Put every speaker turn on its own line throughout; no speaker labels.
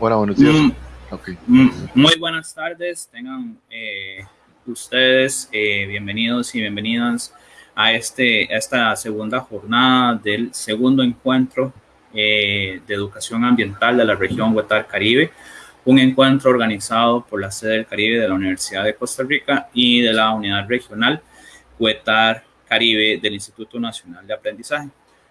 Hola, buenos días.
Mm, mm, muy buenas tardes, tengan eh, ustedes eh, bienvenidos y bienvenidas a, este, esta segunda jornada del segundo encuentro eh, de educación ambiental de la región Huetar Caribe, un encuentro organizado por la sede del Caribe de la Universidad de Costa Rica y de la unidad regional Huetar Caribe del Instituto Nacional de Aprendizaje.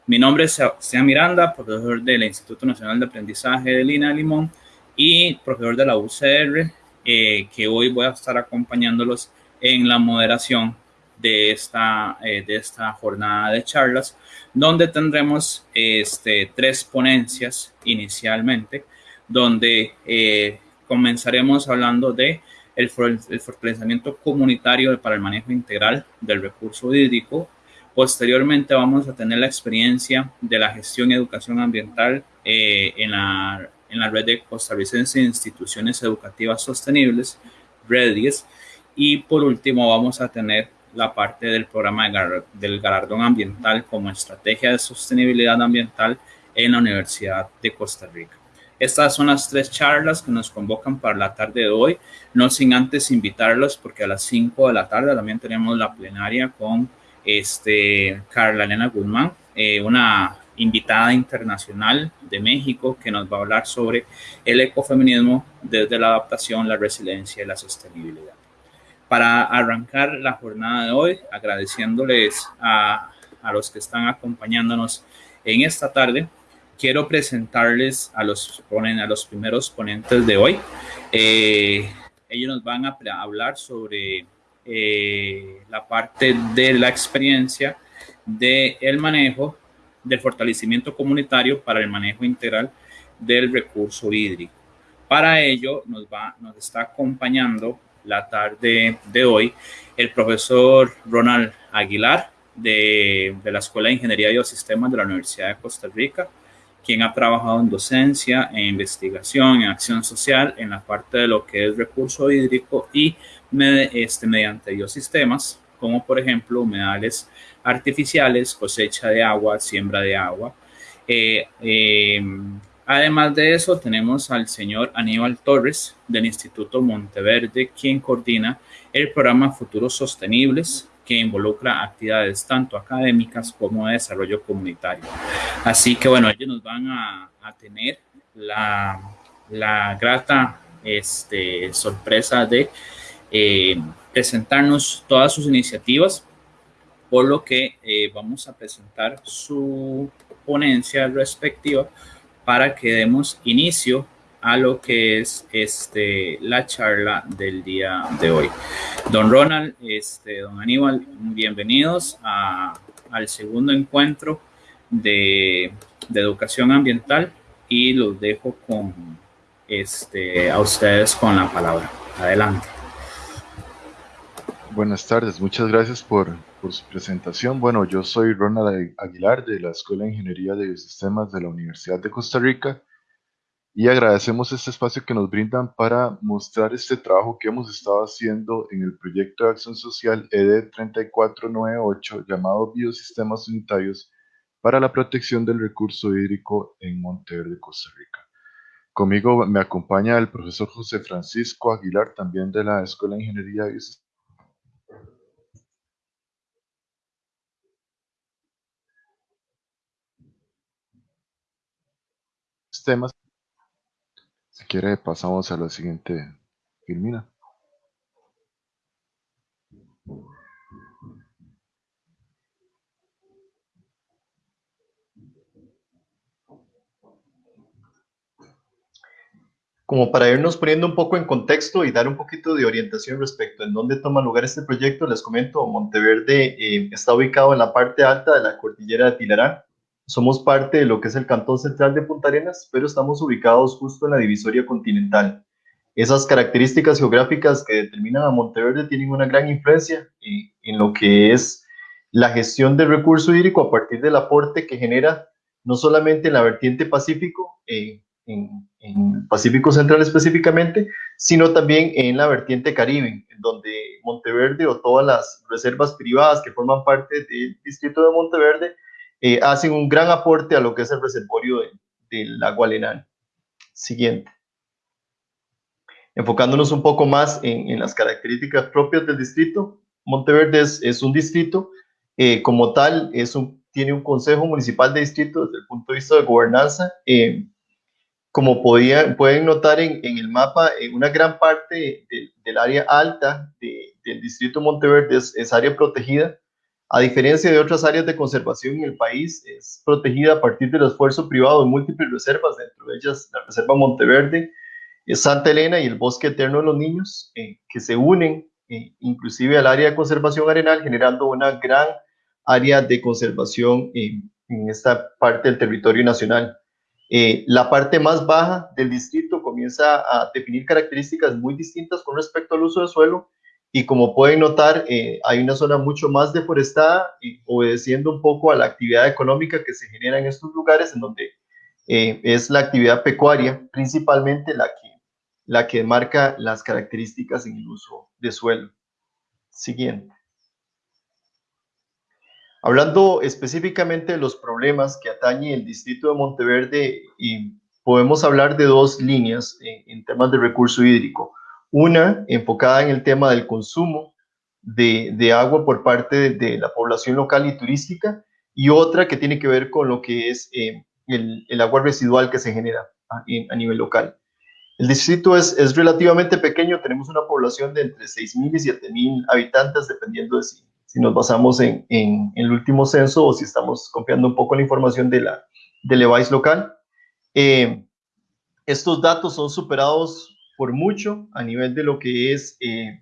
Mi nombre es Sebastián Miranda, profesor del Instituto Nacional de Aprendizaje de Lina Limón y profesor de la UCR, eh, que hoy voy a estar acompañándolos en la moderación de esta, eh, de esta jornada de charlas, donde tendremos este, tres ponencias inicialmente, donde eh, comenzaremos hablando de el, el fortalecimiento comunitario para el manejo integral del recurso hídrico Posteriormente vamos a tener la experiencia de la gestión y educación ambiental eh, en, la, en la red de costarricense de instituciones educativas sostenibles, REDIES. Y por último vamos a tener la parte del programa del galardón ambiental como estrategia de sostenibilidad ambiental en la Universidad de Costa Rica. Estas son las tres charlas que nos convocan para la tarde de hoy, no sin antes invitarlos porque a las 5 de la tarde también tenemos la plenaria con este, Carla Elena Guzmán, eh, una invitada internacional de México que nos va a hablar sobre el ecofeminismo desde la adaptación, la resiliencia y la sostenibilidad. Para arrancar la jornada de hoy, agradeciéndoles a, a los que están acompañándonos en esta tarde, quiero presentarles a los, a los primeros ponentes de hoy. Eh, ellos nos van a hablar sobre eh, la parte de la experiencia del el manejo del fortalecimiento comunitario para el manejo integral del recurso hídrico. Para ello nos, va, nos está acompañando la tarde de hoy el profesor Ronald Aguilar de, de la Escuela de Ingeniería y Biosistemas de la Universidad de Costa Rica, quien ha trabajado en docencia, en investigación, en acción social, en la parte de lo que es recurso hídrico y este, mediante biosistemas, como por ejemplo humedales artificiales, cosecha de agua, siembra de agua. Eh, eh, además de eso, tenemos al señor Aníbal Torres del Instituto Monteverde, quien coordina el programa Futuros Sostenibles, que involucra actividades tanto académicas como de desarrollo comunitario. Así que bueno, ellos nos van a, tener la, la grata este, sorpresa de eh, presentarnos todas sus iniciativas, por lo que eh, vamos a presentar su ponencia respectiva para que demos inicio a lo que es este, la charla del día de hoy. Don Ronald, este, don Aníbal, bienvenidos al segundo encuentro de, de, educación ambiental y los dejo con este, a ustedes con la palabra. Adelante.
Buenas tardes, muchas gracias por, su presentación. Bueno, yo soy Ronald Aguilar de la Escuela de Ingeniería de Biosistemas de la Universidad de Costa Rica y agradecemos este espacio que nos brindan para mostrar este trabajo que hemos estado haciendo en el proyecto de acción social ED 3498 llamado Biosistemas Unitarios para la protección del recurso hídrico en Monteverde, Costa Rica. Conmigo me acompaña el profesor José Francisco Aguilar, también de la Escuela de Ingeniería de temas. Si quiere, pasamos a la siguiente filmina.
Como para irnos poniendo un poco en contexto y dar un poquito de orientación respecto en dónde toma lugar este proyecto, les comento, Monteverde eh, está ubicado en la parte alta de la cordillera de Tilarán, somos parte de lo que es el Cantón Central de Punta Arenas, pero estamos ubicados justo en la divisoria continental. Esas características geográficas que determinan a Monteverde tienen una gran influencia en lo que es la gestión del recurso hídrico a partir del aporte que genera no solamente en la vertiente Pacífico, en, en Pacífico Central específicamente, sino también en la vertiente Caribe, donde Monteverde o todas las reservas privadas que forman parte del distrito de Monteverde eh, hacen un gran aporte a lo que es el reservorio del de agua Lenal. Siguiente. Enfocándonos un poco más en, las características propias del distrito, Monteverde es, un distrito, eh, como tal, es un, tiene un consejo municipal de distrito desde el punto de vista de gobernanza. Eh, como pueden notar en, el mapa, en una gran parte del área alta del distrito Monteverde es, área protegida. A diferencia de otras áreas de conservación en el país, es protegida a partir del esfuerzo privado de múltiples reservas, dentro de ellas la Reserva Monteverde, Santa Elena y el Bosque Eterno de los Niños, eh, que se unen eh, inclusive al área de conservación arenal, generando una gran área de conservación en esta parte del territorio nacional. Eh, la parte más baja del distrito comienza a definir características muy distintas con respecto al uso de suelo y como pueden notar hay una zona mucho más deforestada y obedeciendo un poco a la actividad económica que se genera en estos lugares en donde es la actividad pecuaria principalmente la que la que marca las características en el uso de suelo. Siguiente. Hablando específicamente de los problemas que atañe el distrito de Monteverde, y podemos hablar de dos líneas en, temas de recurso hídrico. Una enfocada en el tema del consumo de, agua por parte de, la población local y turística, y otra que tiene que ver con lo que es eh, el, agua residual que se genera a nivel local. El distrito es, es relativamente pequeño, tenemos una población de entre 6.000 y 7.000 habitantes, dependiendo de si, si nos basamos en, el último censo o si estamos confiando un poco la información de la del EVAIS local. Eh, estos datos son superados por mucho a nivel de lo que es eh,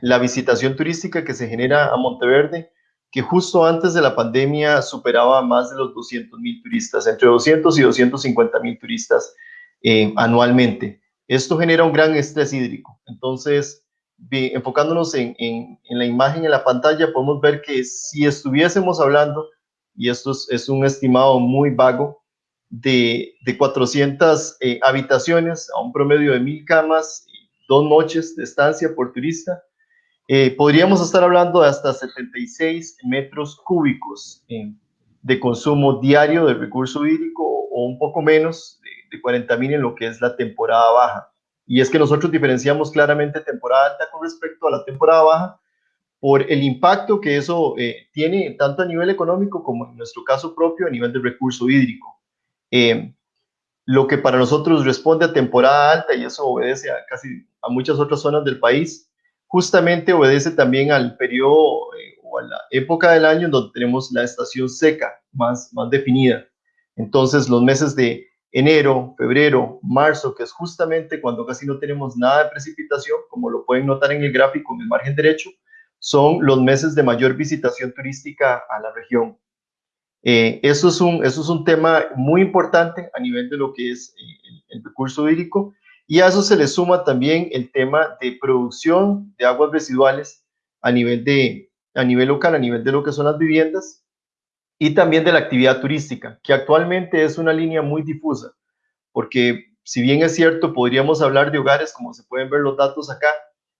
la visitación turística que se genera a Monteverde, que justo antes de la pandemia superaba más de los 200 mil turistas, entre 200 y 250 mil turistas eh, anualmente. Esto genera un gran estrés hídrico. Entonces, enfocándonos en, en, la imagen en la pantalla, podemos ver que si estuviésemos hablando, y esto es, un estimado muy vago, de, de 400 eh, habitaciones a un promedio de mil camas y dos noches de estancia por turista, eh, podríamos estar hablando de hasta 76 metros cúbicos de consumo diario de recurso hídrico o un poco menos de 40 mil en lo que es la temporada baja. Y es que nosotros diferenciamos claramente temporada alta con respecto a la temporada baja por el impacto que eso eh, tiene tanto a nivel económico como en nuestro caso propio a nivel de recurso hídrico. Eh, lo que para nosotros responde a temporada alta y eso obedece a casi a muchas otras zonas del país, justamente obedece también al periodo eh, o a la época del año donde tenemos la estación seca más, más definida. Entonces los meses de enero, febrero, marzo, que es justamente cuando casi no tenemos nada de precipitación, como lo pueden notar en el gráfico en el margen derecho, son los meses de mayor visitación turística a la región. Eh, eso, es un, eso es un tema muy importante a nivel de lo que es eh, el, recurso hídrico y a eso se le suma también el tema de producción de aguas residuales a nivel, de, a nivel local, a nivel de lo que son las viviendas y también de la actividad turística, que actualmente es una línea muy difusa, porque si bien es cierto, podríamos hablar de hogares, como se pueden ver los datos acá,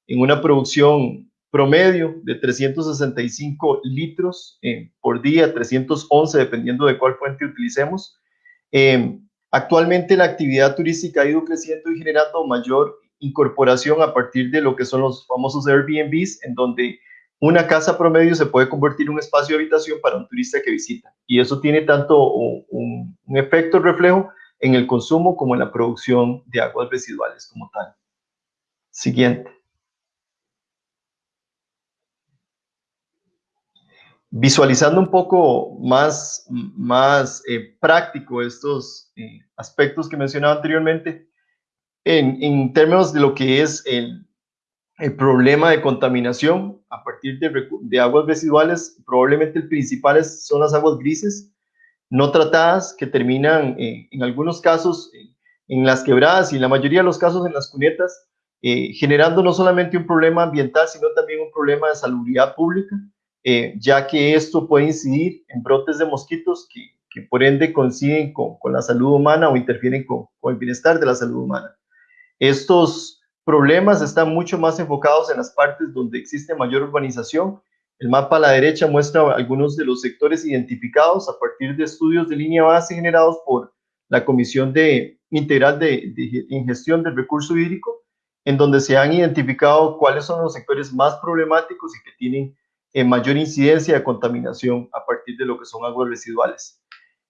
en una producción promedio de 365 litros eh, por día, 311 dependiendo de cuál fuente utilicemos. Eh, actualmente la actividad turística ha ido creciendo y generando mayor incorporación a partir de lo que son los famosos Airbnbs, en donde una casa promedio se puede convertir en un espacio de habitación para un turista que visita. Y eso tiene tanto un, efecto reflejo en el consumo como en la producción de aguas residuales como tal. Siguiente. Visualizando un poco más, más eh, práctico estos eh, aspectos que mencionaba anteriormente, en, en términos de lo que es el, el problema de contaminación a partir de, aguas residuales, probablemente el principal son las aguas grises no tratadas que terminan eh, en algunos casos en las quebradas y en la mayoría de los casos en las cunetas, generando no solamente un problema ambiental, sino también un problema de salubridad pública, eh, ya que esto puede incidir en brotes de mosquitos que, por ende coinciden con, la salud humana o interfieren con, con el bienestar de la salud humana. Estos problemas están mucho más enfocados en las partes donde existe mayor urbanización. El mapa a la derecha muestra algunos de los sectores identificados a partir de estudios de línea base generados por la Comisión de, Integral de, de Ingestión del Recurso Hídrico, en donde se han identificado cuáles son los sectores más problemáticos y que tienen eh, mayor incidencia de contaminación a partir de lo que son aguas residuales.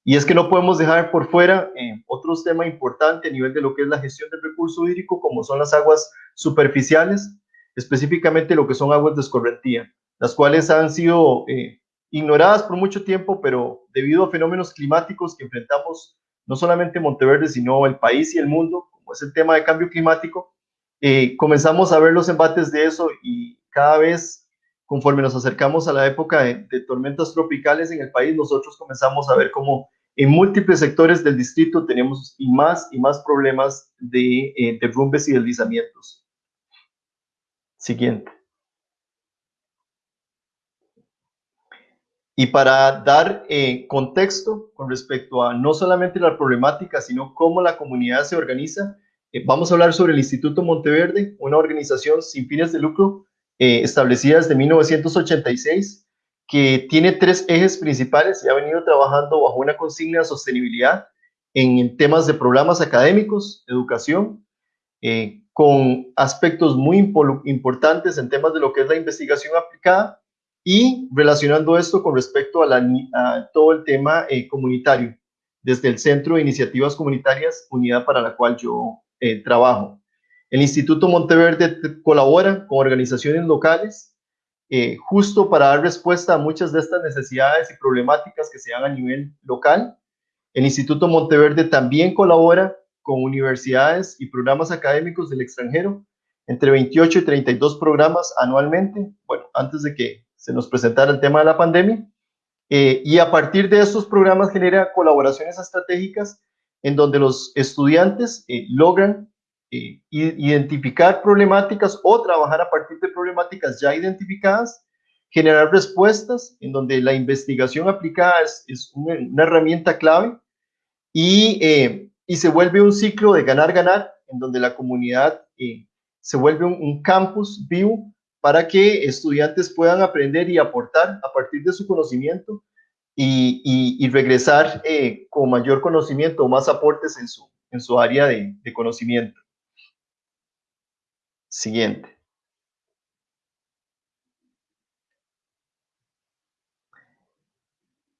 Y es que no podemos dejar por fuera eh, otros temas importantes a nivel de lo que es la gestión del recurso hídrico, como son las aguas superficiales, específicamente lo que son aguas de escorrentía, las cuales han sido eh, ignoradas por mucho tiempo, pero debido a fenómenos climáticos que enfrentamos no solamente Monteverde, sino el país y el mundo, como es el tema de cambio climático, eh, comenzamos a ver los embates de eso y cada vez, conforme nos acercamos a la época de, tormentas tropicales en el país, nosotros comenzamos a ver cómo en múltiples sectores del distrito tenemos y más y más problemas de eh, derrumbes y deslizamientos. Siguiente. Y para dar eh, contexto con respecto a no solamente la problemática, sino cómo la comunidad se organiza, eh, vamos a hablar sobre el Instituto Monteverde, una organización sin fines de lucro establecida desde 1986 que tiene tres ejes principales y ha venido trabajando bajo una consigna de sostenibilidad en temas de programas académicos, educación, eh, con aspectos muy importantes en temas de lo que es la investigación aplicada y relacionando esto con respecto a, todo el tema eh, comunitario, desde el Centro de Iniciativas Comunitarias, unidad para la cual yo eh, trabajo. El Instituto Monteverde colabora con organizaciones locales eh, justo para dar respuesta a muchas de estas necesidades y problemáticas que se dan a nivel local. El Instituto Monteverde también colabora con universidades y programas académicos del extranjero, entre 28 y 32 programas anualmente, bueno, antes de que se nos presentara el tema de la pandemia. Eh, y a partir de estos programas genera colaboraciones estratégicas en donde los estudiantes eh, logran eh, identificar problemáticas o trabajar a partir de problemáticas ya identificadas, generar respuestas en donde la investigación aplicada es, una, herramienta clave y, eh, y, se vuelve un ciclo de ganar-ganar en donde la comunidad eh, se vuelve un, campus vivo para que estudiantes puedan aprender y aportar a partir de su conocimiento y, y, regresar con mayor conocimiento o más aportes en su, en su área de, de conocimiento. Siguiente.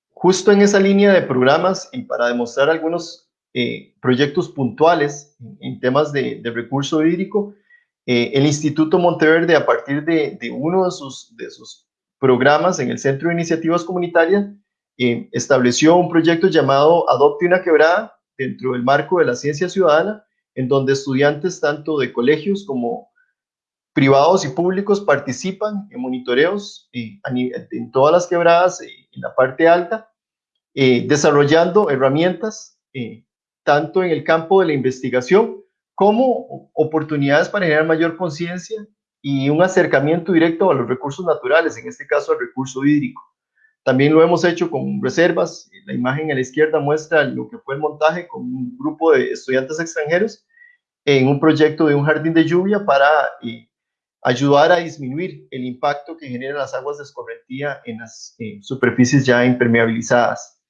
Justo en esa línea de programas y para demostrar algunos eh, proyectos puntuales en temas de, recurso hídrico, eh, el Instituto Monteverde, a partir de, uno de sus, de sus, programas en el Centro de Iniciativas Comunitarias, eh, estableció un proyecto llamado Adopte una quebrada dentro del marco de la ciencia ciudadana, en donde estudiantes tanto de colegios como privados y públicos participan en monitoreos eh, en todas las quebradas eh, en la parte alta, eh, desarrollando herramientas tanto en el campo de la investigación como oportunidades para generar mayor conciencia y un acercamiento directo a los recursos naturales, en este caso al recurso hídrico. También lo hemos hecho con reservas. La imagen a la izquierda muestra lo que fue el montaje con un grupo de estudiantes extranjeros en un proyecto de un jardín de lluvia para ayudar a disminuir el impacto que generan las aguas de escorrentía en las superficies ya impermeabilizadas.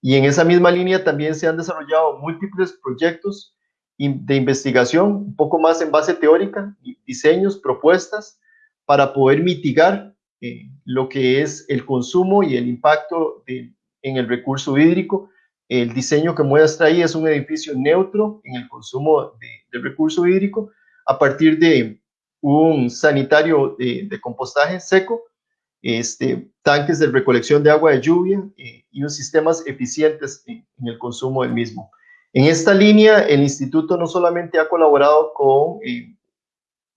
Y en esa misma línea también se han desarrollado múltiples proyectos de investigación, un poco más en base teórica, diseños, propuestas, para poder mitigar eh, lo que es el consumo y el impacto en el recurso hídrico. El diseño que muestra ahí es un edificio neutro en el consumo de, del recurso hídrico a partir de un sanitario de, compostaje seco, este, tanques de recolección de agua de lluvia eh, y unos sistemas eficientes en, el consumo del mismo. En esta línea, el instituto no solamente ha colaborado con eh,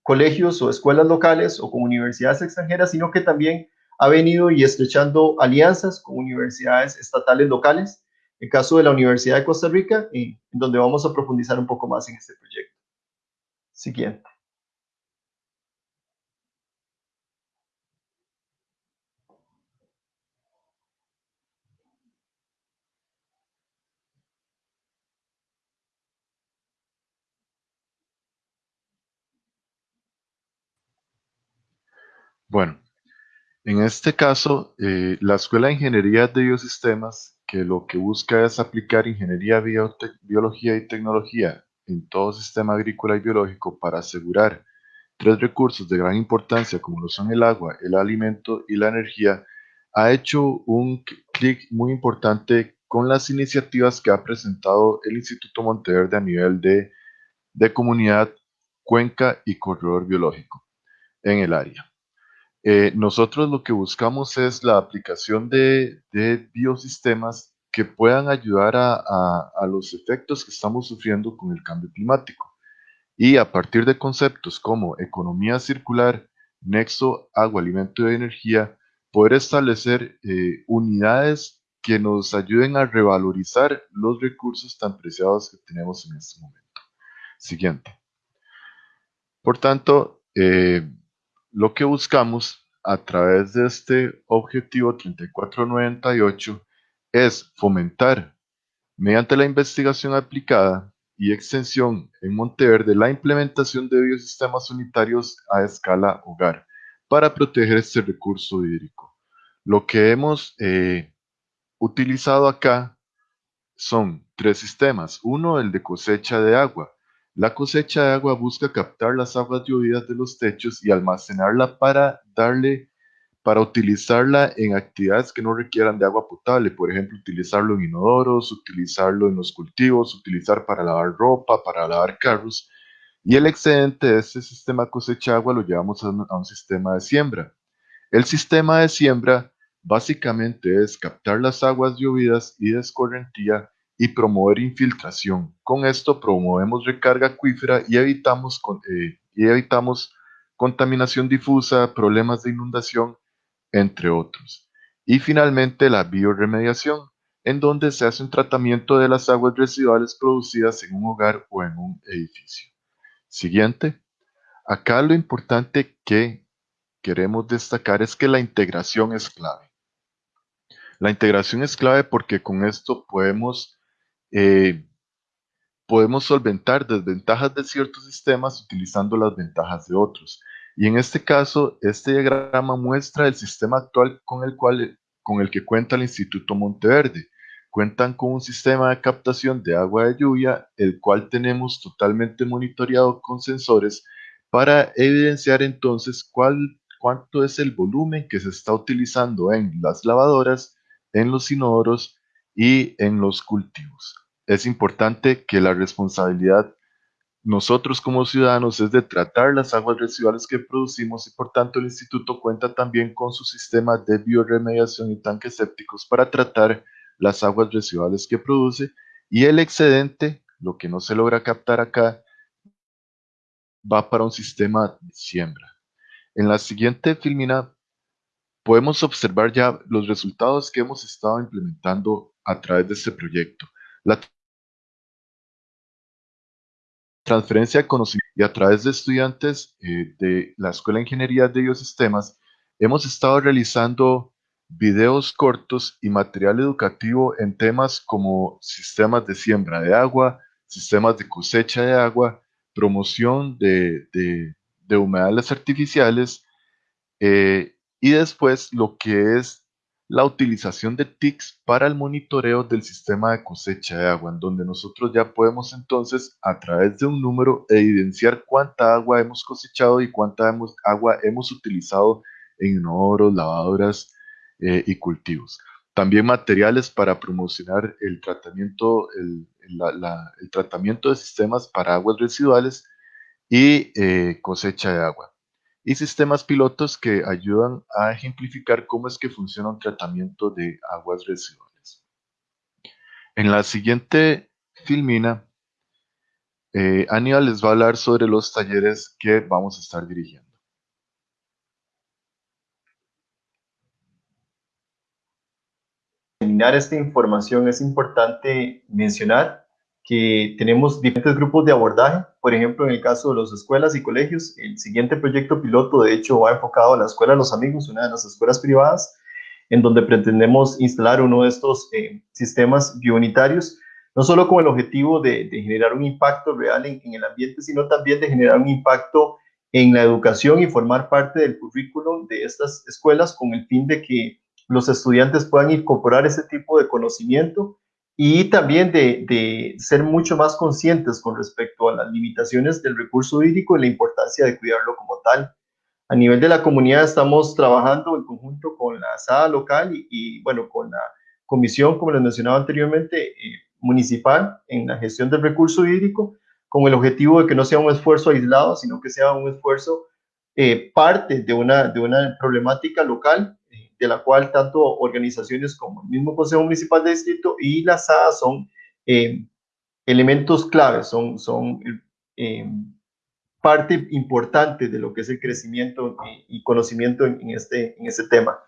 colegios o escuelas locales o con universidades extranjeras, sino que también ha venido y estrechando alianzas con universidades estatales locales, el caso de la Universidad de Costa Rica, en donde vamos a profundizar un poco más en este proyecto. Siguiente.
Bueno, en este caso, eh, la Escuela de Ingeniería de Biosistemas, que lo que busca es aplicar ingeniería, biología y tecnología en todo sistema agrícola y biológico para asegurar tres recursos de gran importancia como lo son el agua, el alimento y la energía, ha hecho un clic muy importante con las iniciativas que ha presentado el Instituto Monteverde a nivel de, de comunidad, cuenca y corredor biológico en el área. Eh, nosotros lo que buscamos es la aplicación de, biosistemas que puedan ayudar a, los efectos que estamos sufriendo con el cambio climático. Y a partir de conceptos como economía circular, nexo, agua, alimento y energía, poder establecer eh, unidades que nos ayuden a revalorizar los recursos tan preciados que tenemos en este momento. Siguiente. Por tanto, eh, lo que buscamos a través de este objetivo 3498 es fomentar, mediante la investigación aplicada y extensión en Monteverde, la implementación de biosistemas unitarios a escala hogar para proteger este recurso hídrico. Lo que hemos eh, utilizado acá son tres sistemas. Uno, el de cosecha de agua, la cosecha de agua busca captar las aguas lluvias de los techos y almacenarla para darle para utilizarla en actividades que no requieran de agua potable, por ejemplo, utilizarlo en inodoros, utilizarlo en los cultivos, utilizar para lavar ropa, para lavar carros, y el excedente de este sistema cosecha agua lo llevamos a un, a un sistema de siembra. El sistema de siembra básicamente es captar las aguas llovidas y de escorrentía y promover infiltración. Con esto promovemos recarga acuífera y evitamos, eh, y evitamos contaminación difusa, problemas de inundación, entre otros. Y finalmente la bioremediación, en donde se hace un tratamiento de las aguas residuales producidas en un hogar o en un edificio. Siguiente. Acá lo importante que queremos destacar es que la integración es clave. La integración es clave porque con esto podemos eh, podemos solventar desventajas de ciertos sistemas utilizando las ventajas de otros. Y en este caso, este diagrama muestra el sistema actual con el, cual, con el que cuenta el Instituto Monteverde. Cuentan con un sistema de captación de agua de lluvia, el cual tenemos totalmente monitoreado con sensores para evidenciar entonces cuál, cuánto es el volumen que se está utilizando en las lavadoras, en los inodoros y en los cultivos es importante que la responsabilidad nosotros como ciudadanos es de tratar las aguas residuales que producimos y por tanto el instituto cuenta también con su sistema de bioremediación y tanques sépticos para tratar las aguas residuales que produce y el excedente, lo que no se logra captar acá, va para un sistema de siembra. En la siguiente filmina podemos observar ya los resultados que hemos estado implementando a través de este proyecto. Transferencia de conocimiento y a través de estudiantes eh, de la Escuela de Ingeniería de Biosistemas, hemos estado realizando videos cortos y material educativo en temas como sistemas de siembra de agua, sistemas de cosecha de agua, promoción de, de, humedales artificiales eh, y después lo que es la utilización de TICs para el monitoreo del sistema de cosecha de agua, en donde nosotros ya podemos entonces a través de un número evidenciar cuánta agua hemos cosechado y cuánta agua hemos utilizado en inodoros, lavadoras eh, y cultivos. También materiales para promocionar el tratamiento, el, tratamiento de sistemas para aguas residuales y eh, cosecha de agua y sistemas pilotos que ayudan a ejemplificar cómo es que funciona un tratamiento de aguas residuales. En la siguiente filmina, eh, Aníbal les va a hablar sobre los talleres que vamos a estar dirigiendo.
Terminar esta información es importante mencionar que tenemos diferentes grupos de abordaje. Por ejemplo, en el caso de las escuelas y colegios, el siguiente proyecto piloto, de hecho, va enfocado a la Escuela los Amigos, una de las escuelas privadas, en donde pretendemos instalar uno de estos eh, sistemas biounitarios, no solo con el objetivo de, generar un impacto real en, en, el ambiente, sino también de generar un impacto en la educación y formar parte del currículum de estas escuelas con el fin de que los estudiantes puedan incorporar ese tipo de conocimiento y también de, de, ser mucho más conscientes con respecto a las limitaciones del recurso hídrico y la importancia de cuidarlo como tal. A nivel de la comunidad estamos trabajando en conjunto con la SADA local y, y bueno, con la comisión, como les mencionaba anteriormente, eh, municipal en la gestión del recurso hídrico, con el objetivo de que no sea un esfuerzo aislado, sino que sea un esfuerzo eh, parte de una, de una problemática local de la cual tanto organizaciones como el mismo Consejo Municipal de Distrito y la SAA son eh, elementos claves, son, son eh, parte importante de lo que es el crecimiento y, conocimiento en, este, en este tema.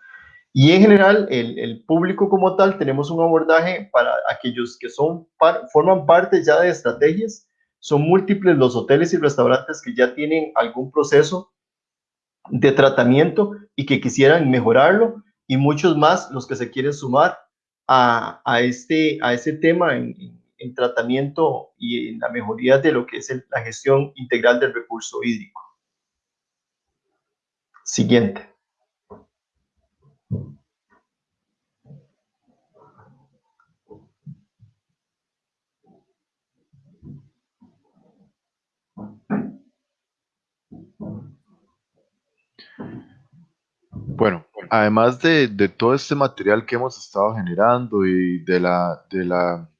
Y en general, el, el, público como tal, tenemos un abordaje para aquellos que son, forman parte ya de estrategias. Son múltiples los hoteles y restaurantes que ya tienen algún proceso de tratamiento y que quisieran mejorarlo y muchos más los que se quieren sumar a, a este, a ese tema en, en, tratamiento y en la mejoría de lo que es la gestión integral del recurso hídrico. Siguiente.
Bueno, además de, de todo este material que hemos estado generando y de la, de la,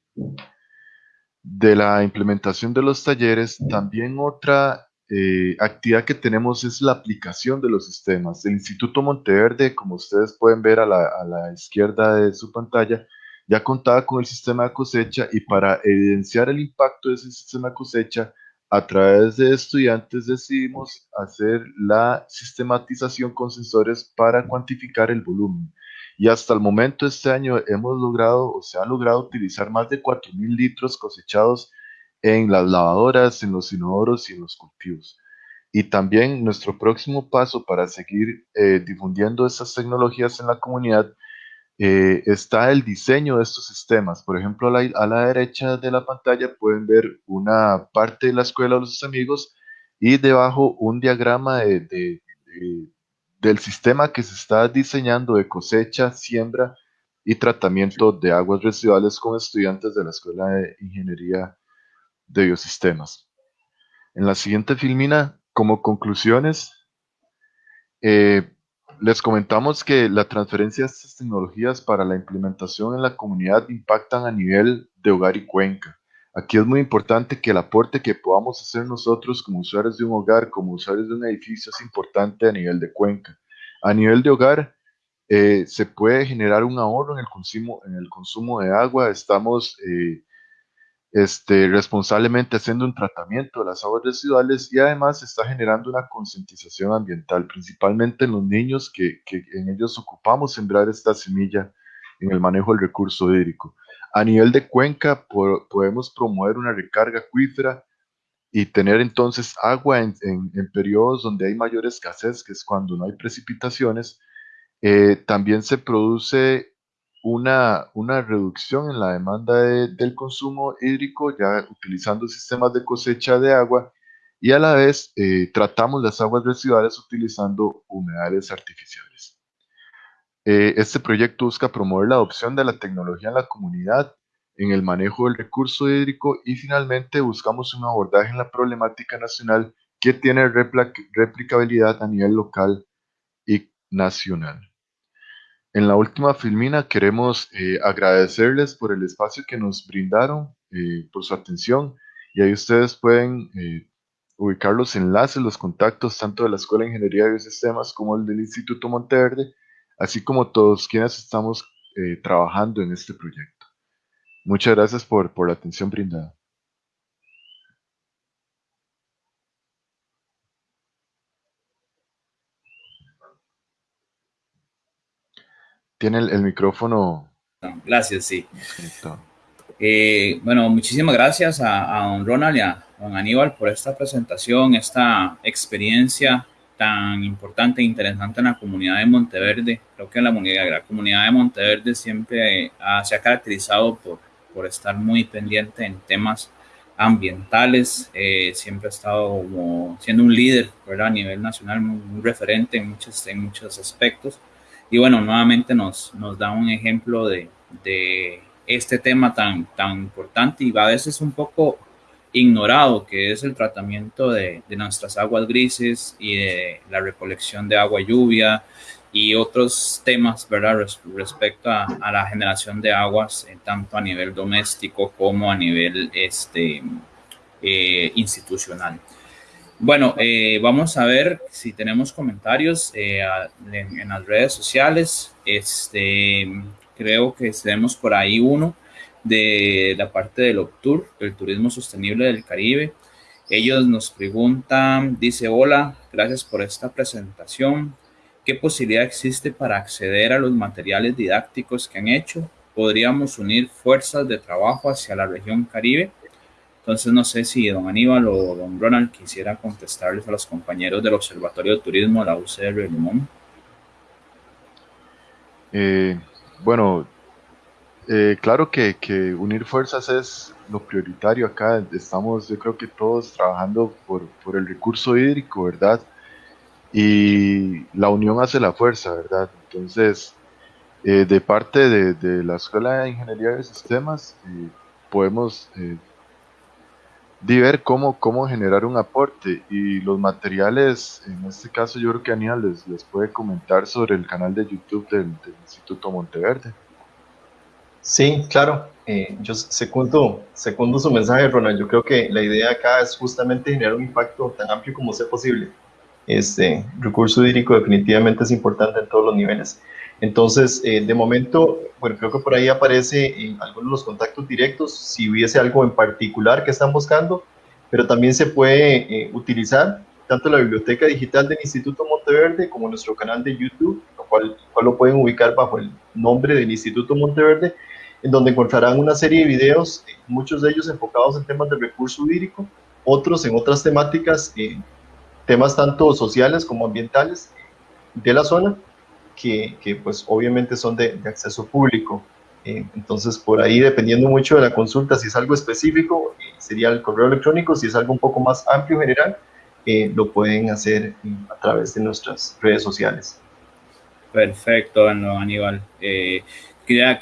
de la implementación de los talleres, también otra eh, actividad que tenemos es la aplicación de los sistemas. El Instituto Monteverde, como ustedes pueden ver a la, a la izquierda de su pantalla, ya contaba con el sistema de cosecha y para evidenciar el impacto de ese sistema de cosecha, a través de estudiantes decidimos hacer la sistematización con sensores para cuantificar el volumen. Y hasta el momento este año hemos logrado o se ha logrado utilizar más de 4.000 litros cosechados en las lavadoras, en los inodoros y en los cultivos. Y también nuestro próximo paso para seguir eh, difundiendo estas tecnologías en la comunidad eh, está el diseño de estos sistemas. Por ejemplo, a la, a la, derecha de la pantalla pueden ver una parte de la escuela de los amigos y debajo un diagrama de, de, de, del sistema que se está diseñando de cosecha, siembra y tratamiento de aguas residuales con estudiantes de la Escuela de Ingeniería de Biosistemas. En la siguiente filmina, como conclusiones, eh, les comentamos que la transferencia de estas tecnologías para la implementación en la comunidad impactan a nivel de hogar y cuenca. Aquí es muy importante que el aporte que podamos hacer nosotros como usuarios de un hogar, como usuarios de un edificio, es importante a nivel de cuenca. A nivel de hogar, eh, se puede generar un ahorro en el consumo, en el consumo de agua. Estamos eh, este, responsablemente haciendo un tratamiento de las aguas residuales y además está generando una concientización ambiental, principalmente en los niños que, que, en ellos ocupamos sembrar esta semilla en el manejo del recurso hídrico. A nivel de cuenca podemos promover una recarga acuífera y tener entonces agua en, en, periodos donde hay mayor escasez, que es cuando no hay precipitaciones. Eh, también se produce una, una reducción en la demanda del consumo hídrico, ya utilizando sistemas de cosecha de agua, y a la vez eh, tratamos las aguas residuales utilizando humedales artificiales. Eh, este proyecto busca promover la adopción de la tecnología en la comunidad, en el manejo del recurso hídrico y finalmente buscamos un abordaje en la problemática nacional que tiene replicabilidad a nivel local y nacional. En la última filmina queremos eh, agradecerles por el espacio que nos brindaron, eh, por su atención y ahí ustedes pueden eh, ubicar los enlaces, los contactos tanto de la Escuela de Ingeniería de Biosistemas como el del Instituto Monteverde, así como todos quienes estamos trabajando en este proyecto. Muchas gracias por, por la atención brindada. Tiene el, el micrófono.
Gracias, sí. Eh, bueno, muchísimas gracias a, a, don Ronald y a don Aníbal por esta presentación, esta experiencia tan importante e interesante en la comunidad de Monteverde. Creo que la, la comunidad de Monteverde siempre ha, se ha caracterizado por, por estar muy pendiente en temas ambientales, eh, siempre ha estado como siendo un líder ¿verdad? a nivel nacional, un referente en muchos, en muchos aspectos. Y bueno, nuevamente nos, nos da un ejemplo de, de este tema tan, tan importante y a veces un poco ignorado, que es el tratamiento de, de nuestras aguas grises y de la recolección de agua lluvia y otros temas, ¿verdad? respecto a, la generación de aguas, eh, tanto a nivel doméstico como a nivel este, eh, institucional. Bueno, eh, vamos a ver si tenemos comentarios eh, en, las redes sociales. Este, creo que tenemos por ahí uno de la parte del OPTUR, el turismo sostenible del Caribe. Ellos nos preguntan, dice, hola, gracias por esta presentación. ¿Qué posibilidad existe para acceder a los materiales didácticos que han hecho? ¿Podríamos unir fuerzas de trabajo hacia la región Caribe? Entonces, no sé si don Aníbal o don Ronald quisiera contestarles a los compañeros del Observatorio de Turismo de la UCR Limón.
Eh, bueno, eh, claro que, unir fuerzas es lo prioritario acá. Estamos, yo creo que todos trabajando por, el recurso hídrico, ¿verdad? Y la unión hace la fuerza, ¿verdad? Entonces, eh, de parte de, la Escuela de Ingeniería de Sistemas, eh, podemos eh, ver cómo, cómo generar un aporte y los materiales, en este caso yo creo que Aníbal les, les puede comentar sobre el canal de YouTube del, Instituto Monteverde.
Sí, claro. Eh, yo segundo, segundo su mensaje, Ronald. Yo creo que la idea acá es justamente generar un impacto tan amplio como sea posible. Este recurso hídrico definitivamente es importante en todos los niveles. Entonces, eh, de momento, bueno, creo que por ahí aparece en algunos de los contactos directos, si hubiese algo en particular que están buscando, pero también se puede eh, utilizar tanto la biblioteca digital del Instituto Monteverde como nuestro canal de YouTube, lo cual, lo pueden ubicar bajo el nombre del Instituto Monteverde, en donde encontrarán una serie de videos, eh, muchos de ellos enfocados en temas de recurso hídrico, otros en otras temáticas, temas tanto sociales como ambientales de la zona, que, que pues obviamente son de, de acceso público. Eh, entonces, por ahí, dependiendo mucho de la consulta, si es algo específico, eh, sería el correo electrónico, si es algo un poco más amplio general, eh, lo pueden hacer a través de nuestras redes sociales.
Perfecto, Aníbal. Eh,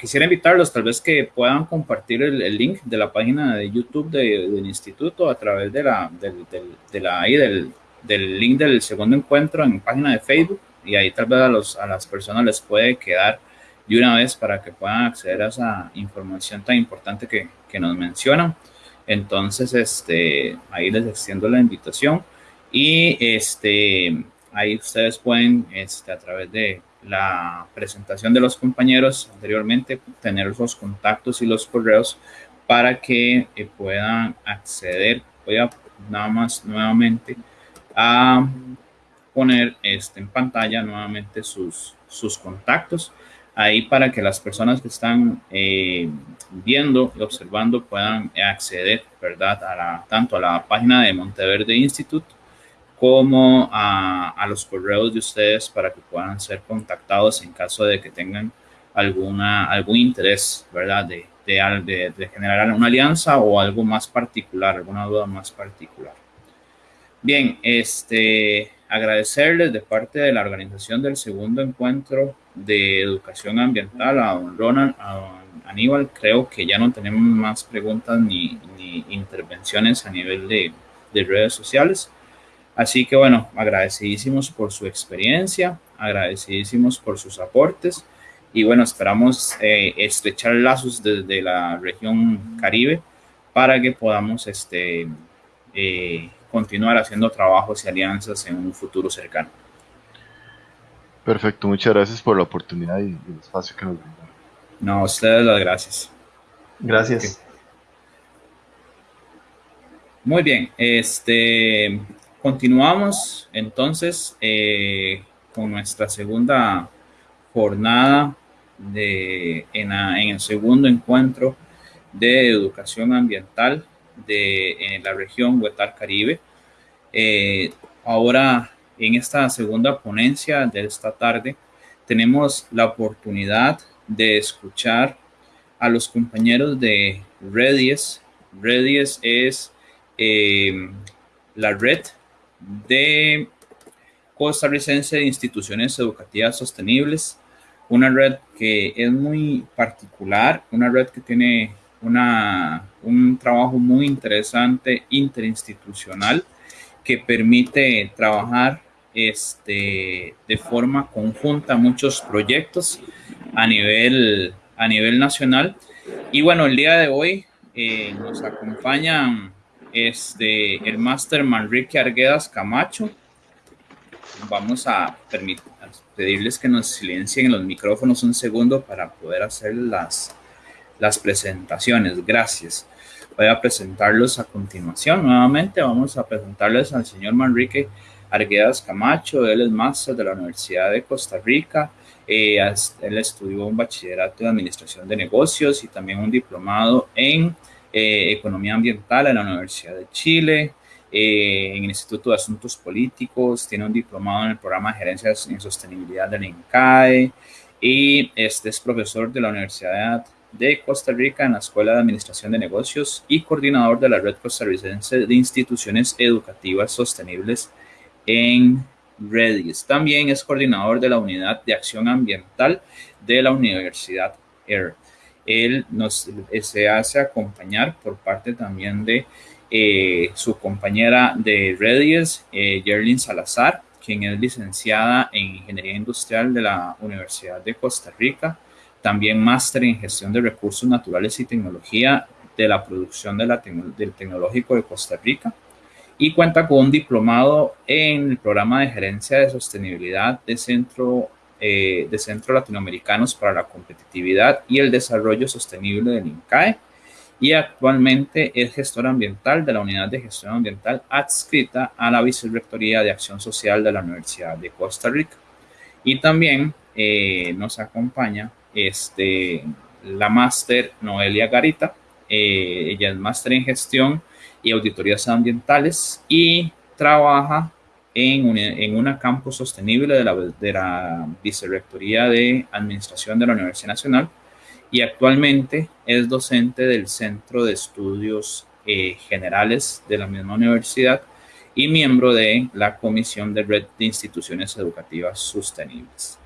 quisiera invitarlos tal vez que puedan compartir el, el link de la página de YouTube de, del instituto a través de la, del, del, de la, ahí del, del, link del segundo encuentro en página de Facebook y ahí tal vez a, los, a las personas les puede quedar de una vez para que puedan acceder a esa información tan importante que, que nos mencionan. Entonces, este, ahí les extiendo la invitación y este, ahí ustedes pueden, este, a través de la presentación de los compañeros anteriormente, tener los contactos y los correos para que eh, puedan acceder. Voy a nada más nuevamente a poner este, en pantalla nuevamente sus, sus contactos ahí para que las personas que están eh, viendo y observando puedan acceder, ¿verdad? A la, tanto a la página de Monteverde Institute como a, a, los correos de ustedes para que puedan ser contactados en caso de que tengan alguna, algún interés, ¿verdad? De, de, de, de generar una alianza o algo más particular, alguna duda más particular. Bien, este, agradecerles de parte de la organización del segundo encuentro de educación ambiental a don Ronald, a don Aníbal. Creo que ya no tenemos más preguntas ni, ni intervenciones a nivel de, de redes sociales. Así que bueno, agradecidísimos por su experiencia, agradecidísimos por sus aportes y bueno, esperamos eh, estrechar lazos desde la región Caribe para que podamos este, eh, continuar haciendo trabajos y alianzas en un futuro cercano.
Perfecto, muchas gracias por la oportunidad y el espacio que nos brindaron.
No, a ustedes las gracias.
Gracias.
Okay. Muy bien, este Continuamos entonces eh, con nuestra segunda jornada de, en, a, en, el segundo encuentro de educación ambiental de en la región Huetar Caribe. Eh, ahora, en esta segunda ponencia de esta tarde, tenemos la oportunidad de escuchar a los compañeros de Redies. Redies es eh, la red de costarricense de instituciones educativas sostenibles. una red que es muy particular, una red que tiene una, un trabajo muy interesante interinstitucional que permite trabajar este, de forma conjunta muchos proyectos a nivel, a nivel nacional. Y bueno, el día de hoy eh, nos acompañan este, el máster Manrique Arguedas Camacho. Vamos a, permitir, pedirles que nos silencien los micrófonos un segundo para poder hacer las, las presentaciones. Gracias. Voy a presentarlos a continuación. Nuevamente vamos a presentarles al señor Manrique Arguedas Camacho. Él es máster de la Universidad de Costa Rica. Eh, él estudió un bachillerato de Administración de Negocios y también un diplomado en eh, Economía Ambiental en la Universidad de Chile. Eh, en el Instituto de Asuntos Políticos, tiene un diplomado en el programa de Gerencia en Sostenibilidad del INCAE y este es profesor de la Universidad de Costa Rica en la Escuela de Administración de Negocios y coordinador de la Red Costarricense de Instituciones Educativas Sostenibles en Redis. También es coordinador de la Unidad de Acción Ambiental de la Universidad ER. Él nos se hace acompañar por parte también de eh, su compañera de Redis, eh, Yerlin Salazar, quien es licenciada en Ingeniería Industrial de la Universidad de Costa Rica también máster en gestión de recursos naturales y tecnología de la producción de la del Tecnológico de Costa Rica y cuenta con un diplomado en el programa de gerencia de sostenibilidad de Centro, eh, de Centro Latinoamericanos para la Competitividad y el Desarrollo Sostenible del INCAE y actualmente es gestor ambiental de la Unidad de Gestión Ambiental adscrita a la Vicerrectoría de Acción Social de la Universidad de Costa Rica. Y también eh, nos acompaña este, la máster Noelia Garita. Eh, ella es máster en gestión y auditorías ambientales y trabaja en una, en una campo sostenible de la, de la Vicerrectoría de Administración de la Universidad Nacional y actualmente es docente del Centro de Estudios eh, Generales de la misma universidad y miembro de la Comisión de Red de Instituciones Educativas Sostenibles.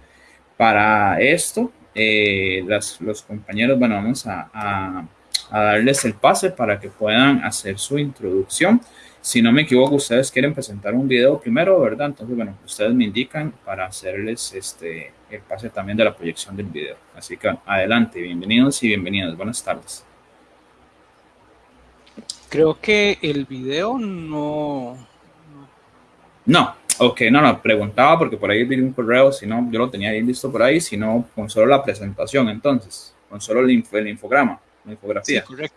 Para esto, eh, los compañeros, bueno, vamos a, darles el pase para que puedan hacer su introducción. Si no me equivoco, ustedes quieren presentar un video primero, ¿verdad? Entonces, bueno, ustedes me indican para hacerles este, el pase también de la proyección del video. Así que adelante, bienvenidos y bienvenidas. Buenas tardes.
Creo que el video no...
No, Ok, no, no, preguntaba porque por ahí vi un correo, si no, yo lo tenía ahí listo por ahí, si no, con solo la presentación entonces, con solo el, infograma, la infografía. Sí, correcto.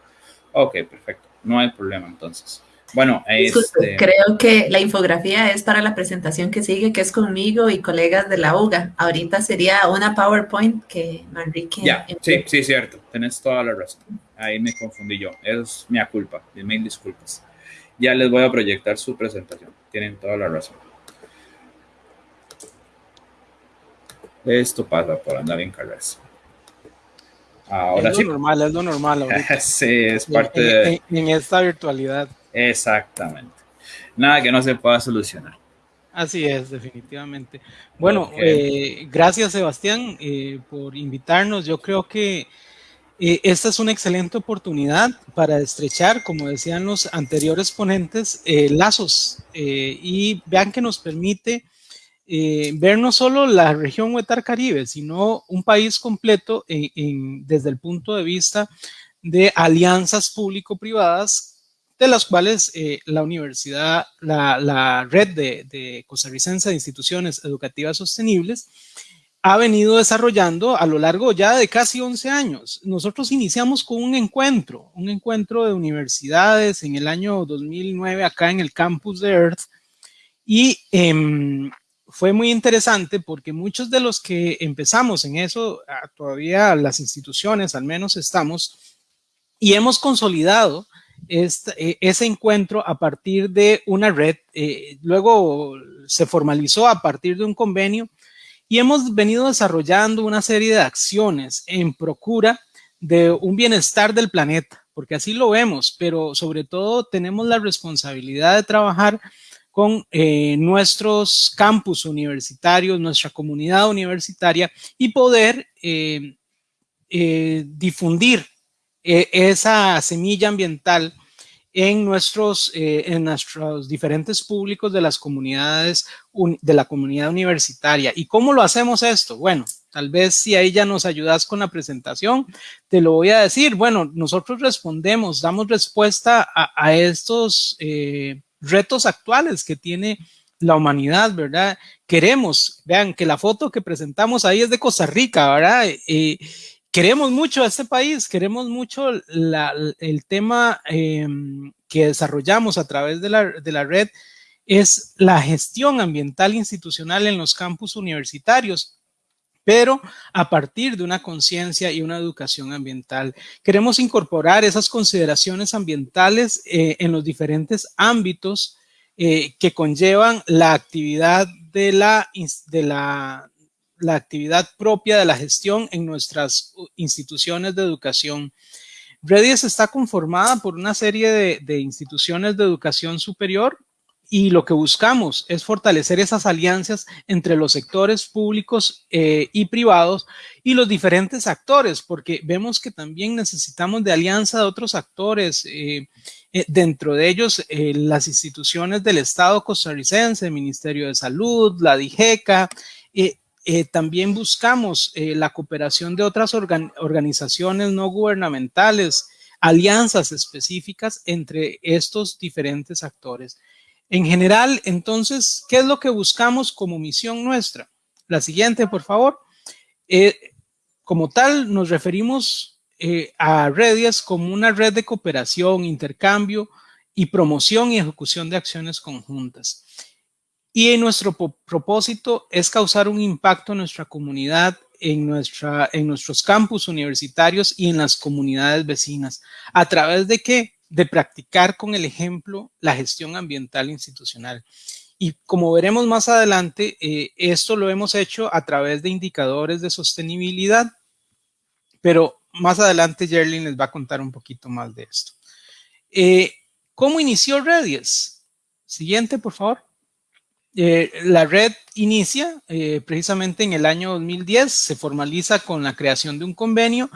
Ok, perfecto, no hay problema entonces. Bueno,
este... creo que la infografía es para la presentación que sigue, que es conmigo y colegas de la UGA. Ahorita sería una PowerPoint que Manrique...
Ya, sí, sí, cierto, tenés toda la razón. Ahí me confundí yo, es mi culpa, mil disculpas. Ya les voy a proyectar su presentación, tienen toda la razón. Esto pasa por andar en carrera.
Ahora es lo normal, es lo normal ahorita.
sí, es parte de...
En, esta virtualidad.
Exactamente. Nada que no se pueda solucionar.
Así es, definitivamente. Bueno, eh, gracias Sebastián eh, por invitarnos. Yo creo que eh, esta es una excelente oportunidad para estrechar, como decían los anteriores ponentes, lazos y vean que nos permite eh, ver no solo la región Huetar Caribe, sino un país completo desde el punto de vista de alianzas público-privadas, de las cuales eh, la universidad, la, red de, de, costarricense de instituciones educativas sostenibles, ha venido desarrollando a lo largo ya de casi 11 años. Nosotros iniciamos con un encuentro, un encuentro de universidades en el año 2009 acá en el campus de Earth y em, fue muy interesante porque muchos de los que empezamos en eso, ah, todavía las instituciones al menos estamos, y hemos consolidado este, ese encuentro a partir de una red, eh, luego se formalizó a partir de un convenio y hemos venido desarrollando una serie de acciones en procura de un bienestar del planeta, porque así lo vemos, pero sobre todo tenemos la responsabilidad de trabajar con eh, nuestros campus universitarios, nuestra comunidad universitaria y poder eh, eh, difundir esa semilla ambiental en nuestros, en nuestros diferentes públicos de las comunidades, de la comunidad universitaria. ¿Y cómo lo hacemos esto? Bueno, tal vez si ahí ya nos ayudas con la presentación, te lo voy a decir. Bueno, nosotros respondemos, damos respuesta a, estos retos actuales que tiene la humanidad, ¿verdad? Queremos, vean que la foto que presentamos ahí es de Costa Rica, ¿verdad? Eh, queremos mucho a este país, queremos mucho el tema em, que desarrollamos a través de la, de la red es la gestión ambiental institucional en los campus universitarios pero a partir de una conciencia y una educación ambiental. Queremos incorporar esas consideraciones ambientales eh, en los diferentes ámbitos eh, que conllevan la actividad de la, de la, la, actividad propia de la gestión en nuestras instituciones de educación. Redis está conformada por una serie de, de instituciones de educación superior y lo que buscamos es fortalecer esas alianzas entre los sectores públicos eh, y privados y los diferentes actores, porque vemos que también necesitamos de alianza de otros actores, eh, eh, dentro de ellos las instituciones del Estado costarricense, el Ministerio de Salud, la DIGECA, también buscamos la cooperación de otras organizaciones no gubernamentales, alianzas específicas entre estos diferentes actores. En general, entonces, ¿qué es lo que buscamos como misión nuestra? La siguiente, por favor. Eh, como tal, nos referimos eh, a Redias como una red de cooperación, intercambio y promoción y ejecución de acciones conjuntas. Y nuestro propósito es causar un impacto en nuestra comunidad, en, nuestra, en nuestros campus universitarios y en las comunidades vecinas. ¿A través de qué? de practicar con el ejemplo la gestión ambiental institucional. Y como veremos más adelante, eh, esto lo hemos hecho a través de indicadores de sostenibilidad, pero más adelante Jerlin les va a contar un poquito más de esto. Eh, ¿Cómo inició Redies? Siguiente, por favor. Eh, la red inicia precisamente en el año 2010, se formaliza con la creación de un convenio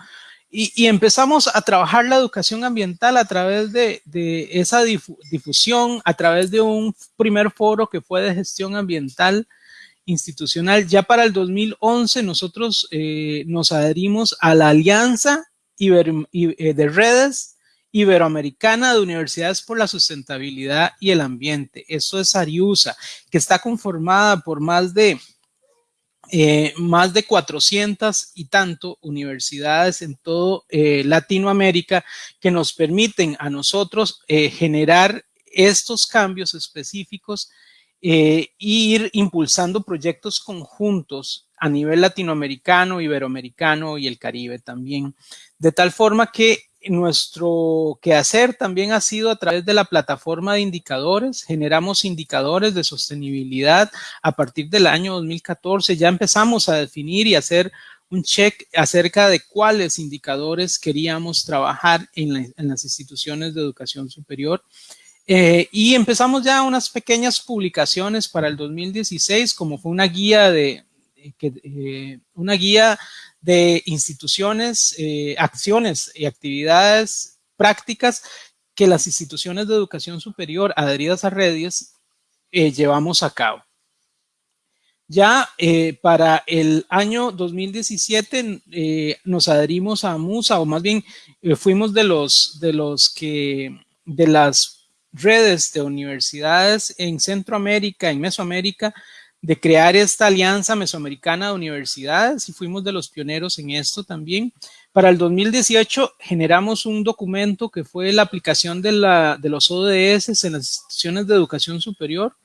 y, empezamos a trabajar la educación ambiental a través de, esa difusión, a través de un primer foro que fue de gestión ambiental institucional. Ya para el 2011 nosotros eh, nos adherimos a la Alianza eh, de Redes Iberoamericana de Universidades por la Sustentabilidad y el Ambiente. Eso es ARIUSA, que está conformada por más de eh, más de 400 y tanto universidades en todo eh, Latinoamérica que nos permiten a nosotros eh, generar estos cambios específicos e ir impulsando proyectos conjuntos a nivel latinoamericano, iberoamericano y el Caribe también, de tal forma que nuestro quehacer también ha sido a través de la plataforma de indicadores. Generamos indicadores de sostenibilidad a partir del año 2014. Ya empezamos a definir y hacer un check acerca de cuáles indicadores queríamos trabajar en, las instituciones de educación superior. Eh, y empezamos ya unas pequeñas publicaciones para el 2016, como fue una guía de, eh, una guía de instituciones, eh, acciones y actividades prácticas que las instituciones de educación superior adheridas a redes eh, llevamos a cabo. Ya eh, para el año 2017 nos adherimos a MUSA, o más bien fuimos de los, de los que, de las redes de universidades en Centroamérica, en Mesoamérica, de crear esta alianza mesoamericana de universidades y fuimos de los pioneros en esto también. Para el 2018 generamos un documento que fue la aplicación de, los ODS en las instituciones de educación superior.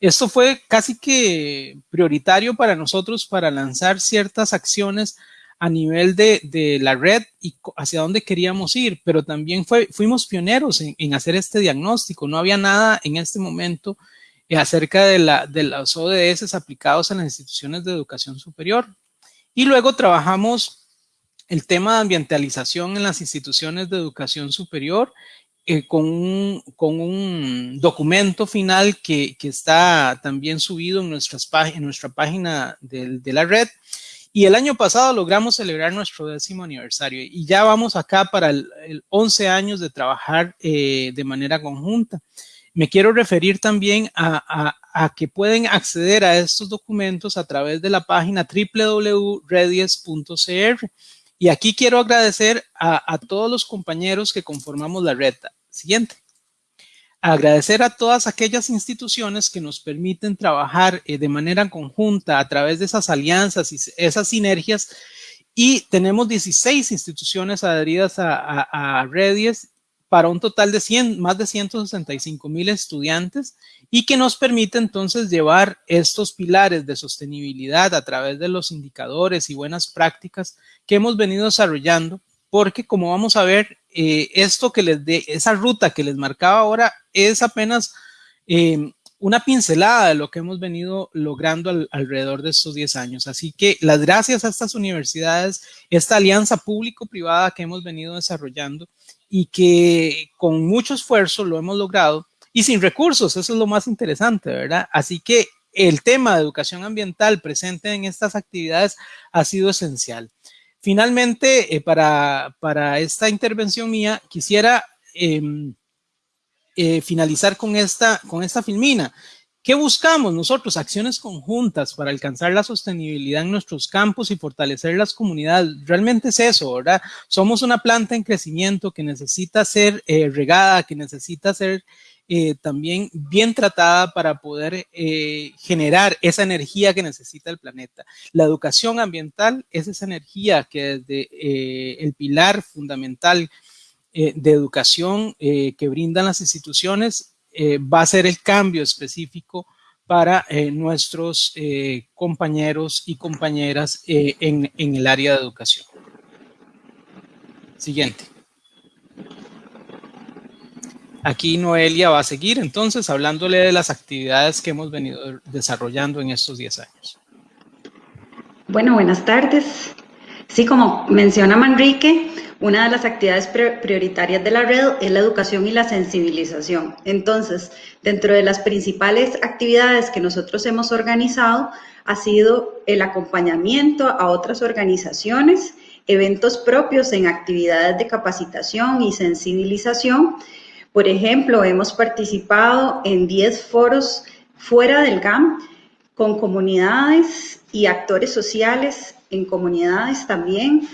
Esto fue casi que prioritario para nosotros para lanzar ciertas acciones a nivel de, la red y hacia dónde queríamos ir, pero también fuimos pioneros en hacer este diagnóstico. No había nada en este momento acerca de, los ODS aplicados en las instituciones de educación superior. Y luego trabajamos el tema de ambientalización en las instituciones de educación superior eh, con, un, documento final que, está también subido en, nuestra página de, de, la red. Y el año pasado logramos celebrar nuestro décimo aniversario y ya vamos acá para el, el 11 años de trabajar eh, de manera conjunta. Me quiero referir también a, que pueden acceder a estos documentos a través de la página www.redies.cr. Y aquí quiero agradecer a, todos los compañeros que conformamos la red. Siguiente. Agradecer a todas aquellas instituciones que nos permiten trabajar eh, de manera conjunta a través de esas alianzas y esas sinergias. Y tenemos 16 instituciones adheridas a Redies para un total de 100, más de 165 mil estudiantes y que nos permite entonces llevar estos pilares de sostenibilidad a través de los indicadores y buenas prácticas que hemos venido desarrollando, porque como vamos a ver, eh, esto que les dé, esa ruta que les marcaba ahora es apenas eh, una pincelada de lo que hemos venido logrando al, alrededor de estos 10 años. Así que las gracias a estas universidades, esta alianza público-privada que hemos venido desarrollando y que con mucho esfuerzo lo hemos logrado y sin recursos, eso es lo más interesante, ¿verdad? Así que el tema de educación ambiental presente en estas actividades ha sido esencial. Finalmente, eh, para, para, esta intervención mía, quisiera eh, eh, finalizar con esta, con esta filmina. ¿Qué buscamos nosotros? Acciones conjuntas para alcanzar la sostenibilidad en nuestros campos y fortalecer las comunidades. Realmente es eso, ¿verdad? Somos una planta en crecimiento que necesita ser eh, regada, que necesita ser eh, también bien tratada para poder eh, generar esa energía que necesita el planeta. La educación ambiental es esa energía que desde eh, el pilar fundamental de educación que brindan las instituciones eh, va a ser el cambio específico para eh, nuestros eh, compañeros y compañeras en, en, el área de educación. Siguiente. Aquí Noelia va a seguir entonces hablándole de las actividades que hemos venido desarrollando en estos 10 años.
Bueno, buenas tardes. Sí, como menciona Manrique, una de las actividades prioritarias de la red es la educación y la sensibilización. Entonces, dentro de las principales actividades que nosotros hemos organizado ha sido el acompañamiento a otras organizaciones, eventos propios en actividades de capacitación y sensibilización. Por ejemplo, hemos participado en 10 foros fuera del GAM con comunidades y actores sociales en comunidades también,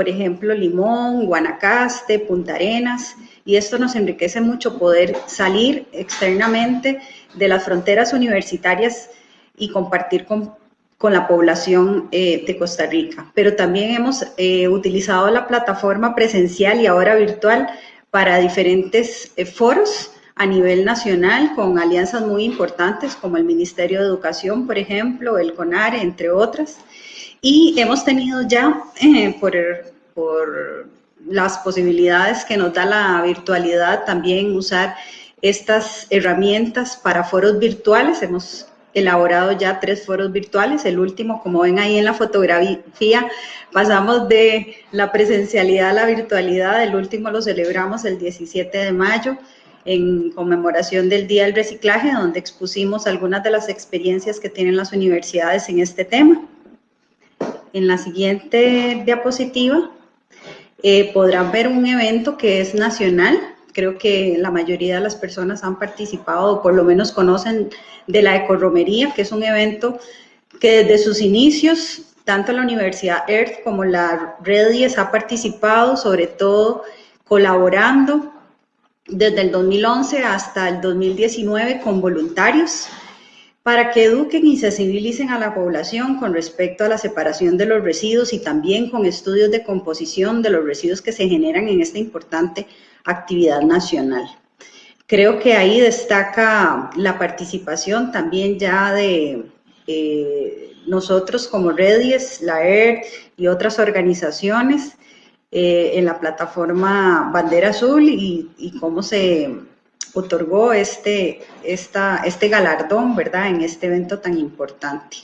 por ejemplo, Limón, Guanacaste, Punta Arenas, y esto nos enriquece mucho poder salir externamente de las fronteras universitarias y compartir con, con la población eh, de Costa Rica. Pero también hemos eh, utilizado la plataforma presencial y ahora virtual para diferentes eh, foros a nivel nacional con alianzas muy importantes como el Ministerio de Educación, por ejemplo, el CONARE, entre otras. Y hemos tenido ya, eh, por, por las posibilidades que nos da la virtualidad, también usar estas herramientas para foros virtuales. Hemos elaborado ya tres foros virtuales. El último, como ven ahí en la fotografía, pasamos de la presencialidad a la virtualidad. El último lo celebramos el 17 de mayo en conmemoración del Día del Reciclaje, donde expusimos algunas de las experiencias que tienen las universidades en este tema. En la siguiente diapositiva eh, podrán ver un evento que es nacional. Creo que la mayoría de las personas han participado o por lo menos conocen de la ecorromería, que es un evento que desde sus inicios, tanto la Universidad Earth como la Red 10 ha participado, sobre todo colaborando desde el 2011 hasta el 2019 con voluntarios para que eduquen y sensibilicen a la población con respecto a la separación de los residuos y también con estudios de composición de los residuos que se generan en esta importante actividad nacional. Creo que ahí destaca la participación también ya de eh, nosotros como Redies, la ERD y otras organizaciones eh, en la plataforma Bandera Azul y, y cómo se otorgó este, esta, este galardón, ¿verdad?, en este evento tan importante.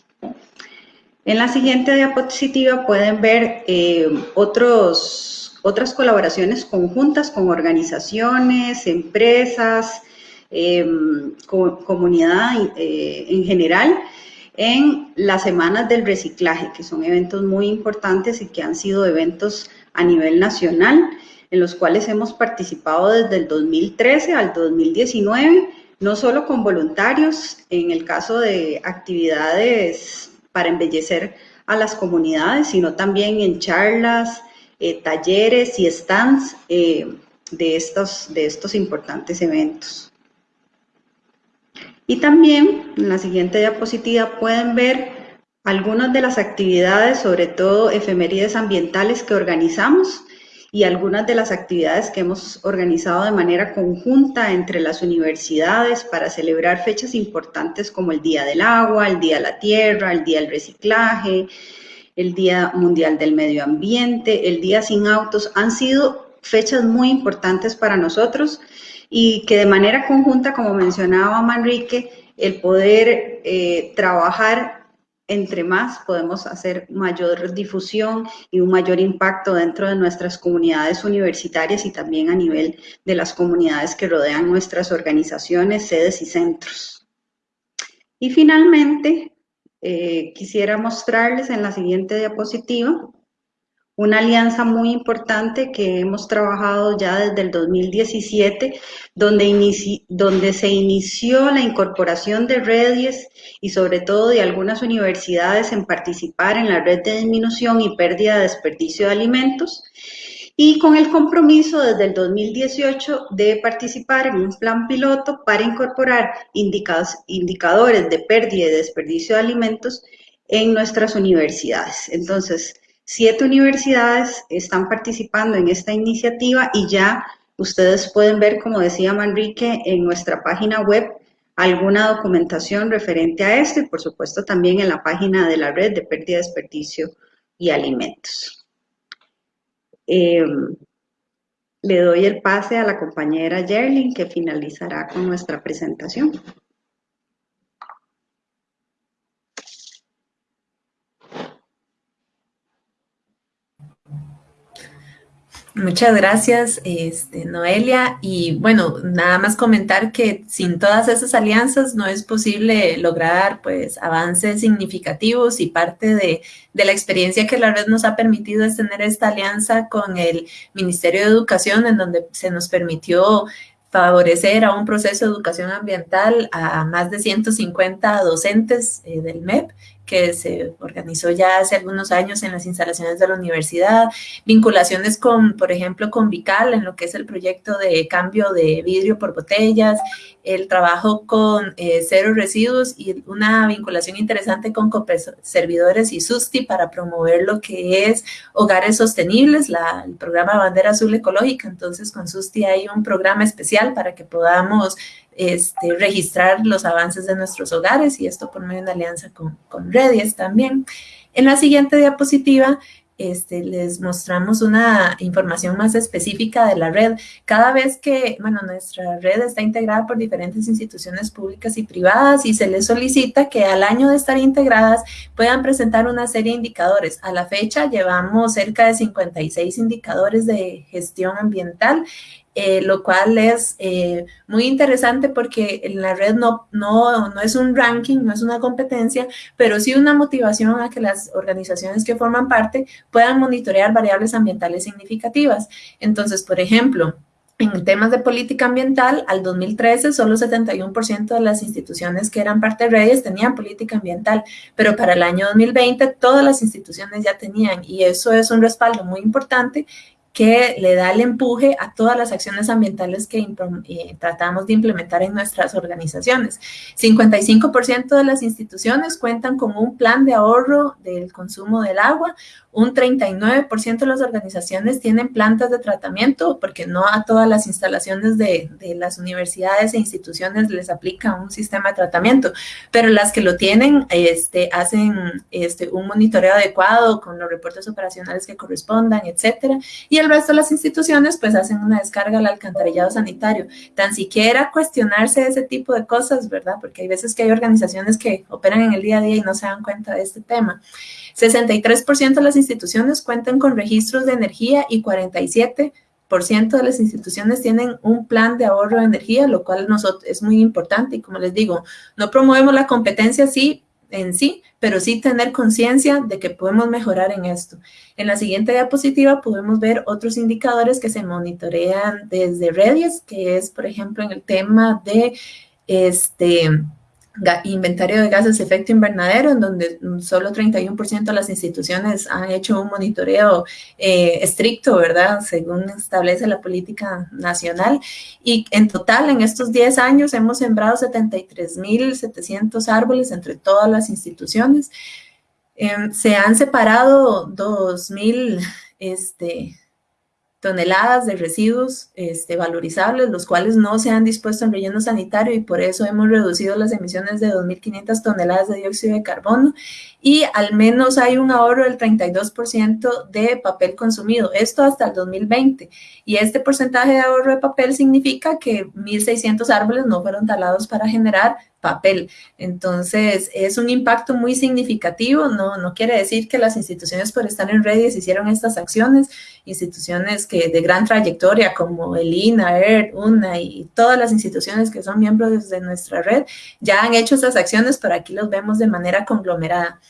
En la siguiente diapositiva pueden ver eh, otros, otras colaboraciones conjuntas con organizaciones, empresas, em, comunidad eh, en general, en las semanas del reciclaje, que son eventos muy importantes y que han sido eventos a nivel nacional, en los cuales hemos participado desde el 2013 al 2019, no solo con voluntarios, en el caso de actividades para embellecer a las comunidades, sino también en charlas, eh, talleres y stands eh, de, estos, de estos importantes eventos. Y también en la siguiente diapositiva pueden ver algunas de las actividades, sobre todo efemérides ambientales que organizamos y algunas de las actividades que hemos organizado de manera conjunta entre las universidades para celebrar fechas importantes como el Día del Agua, el Día de la Tierra, el Día del Reciclaje, el Día Mundial del Medio Ambiente, el Día Sin Autos, han sido fechas muy importantes para nosotros y que de manera conjunta, como mencionaba Manrique, el poder eh, trabajar entre más podemos hacer mayor difusión y un mayor impacto dentro de nuestras comunidades universitarias y también a nivel de las comunidades que rodean nuestras organizaciones, sedes y centros. Y finalmente, eh, quisiera mostrarles en la siguiente diapositiva una alianza muy importante que hemos trabajado ya desde el 2017, donde, donde se inició la incorporación de redes y sobre todo de algunas universidades en participar en la red de disminución y pérdida de desperdicio de alimentos y con el compromiso desde el 2018 de participar en un plan piloto para incorporar indicadores de pérdida y desperdicio de alimentos en nuestras universidades. Entonces, Siete universidades están participando en esta iniciativa y ya ustedes pueden ver, como decía Manrique, en nuestra página web alguna documentación referente a esto y por supuesto también en la página de la red de pérdida, desperdicio y alimentos. Em, le doy el pase a la compañera Yerlin que finalizará con nuestra presentación.
Muchas gracias, este, Noelia. Y bueno, nada más comentar que sin todas esas alianzas no es posible lograr pues avances significativos y parte de, la experiencia que la red nos ha permitido es tener esta alianza con el Ministerio de Educación en donde se nos permitió favorecer a un proceso de educación ambiental a más de 150 docentes eh, del MEP que se organizó ya hace algunos años en las instalaciones de la universidad, vinculaciones con, por ejemplo, con Vical en lo que es el proyecto de cambio de vidrio por botellas, el trabajo con eh, cero residuos y una vinculación interesante con servidores y SUSTI para promover lo que es hogares sostenibles, el programa Bandera Azul Ecológica. Entonces, con SUSTI hay un programa especial para que podamos este, registrar los avances de nuestros hogares y esto por medio de una alianza con, con Redies también. En la siguiente diapositiva este, les mostramos una información más específica de la red. Cada vez que, bueno, nuestra red está integrada por diferentes instituciones públicas y privadas y se les solicita que al año de estar integradas puedan presentar una serie de indicadores. A la fecha llevamos cerca de 56 indicadores de gestión ambiental eh, lo cual es eh, muy interesante porque en la red no, no, no es un ranking, no es una competencia, pero sí una motivación a que las organizaciones que forman parte puedan monitorear variables ambientales significativas. Entonces, por ejemplo, en temas de política ambiental, al 2013 solo 71% de las instituciones que eran parte de redes tenían política ambiental, pero para el año 2020 todas las instituciones ya tenían y eso es un respaldo muy importante que le da el empuje a todas las acciones ambientales que eh, tratamos de implementar en nuestras organizaciones. 55% de las instituciones cuentan con un plan de ahorro del consumo del agua, un 39% de las organizaciones tienen plantas de tratamiento porque no a todas las instalaciones de, de, las universidades e instituciones les aplica un sistema de tratamiento, pero las que lo tienen este, hacen este, un monitoreo adecuado con los reportes operacionales que correspondan, etcétera. Y el resto de las instituciones pues hacen una descarga al alcantarillado sanitario. Tan siquiera cuestionarse ese tipo de cosas, ¿verdad? Porque hay veces que hay organizaciones que operan en el día a día y no se dan cuenta de este tema. 63% de las instituciones cuentan con registros de energía y 47% de las instituciones tienen un plan de ahorro de energía, lo cual nosotros es muy importante. Y como les digo, no promovemos la competencia sí en sí, pero sí tener conciencia de que podemos mejorar en esto. En la siguiente diapositiva podemos ver otros indicadores que se monitorean desde redes, que es, por ejemplo, en el tema de este inventario de gases de efecto invernadero, en donde solo 31% de las instituciones han hecho un monitoreo eh, estricto, ¿verdad? Según establece la política nacional. Y en total, en estos 10 años, hemos sembrado 73.700 árboles entre todas las instituciones. Em, se han separado 2.000 este, toneladas de residuos este, valorizables, los cuales no se han dispuesto en relleno sanitario y por eso hemos reducido las emisiones de 2.500 toneladas de dióxido de carbono y al menos hay un ahorro del 32% de papel consumido, esto hasta el 2020. Y este porcentaje de ahorro de papel significa que 1.600 árboles no fueron talados para generar papel. Entonces, es un impacto muy significativo, no, no quiere decir que las instituciones por estar en redes hicieron estas acciones, instituciones que de gran trayectoria como el INA, ERT, UNA y todas las instituciones que son miembros de nuestra red ya han hecho estas acciones, pero aquí los vemos de manera conglomerada.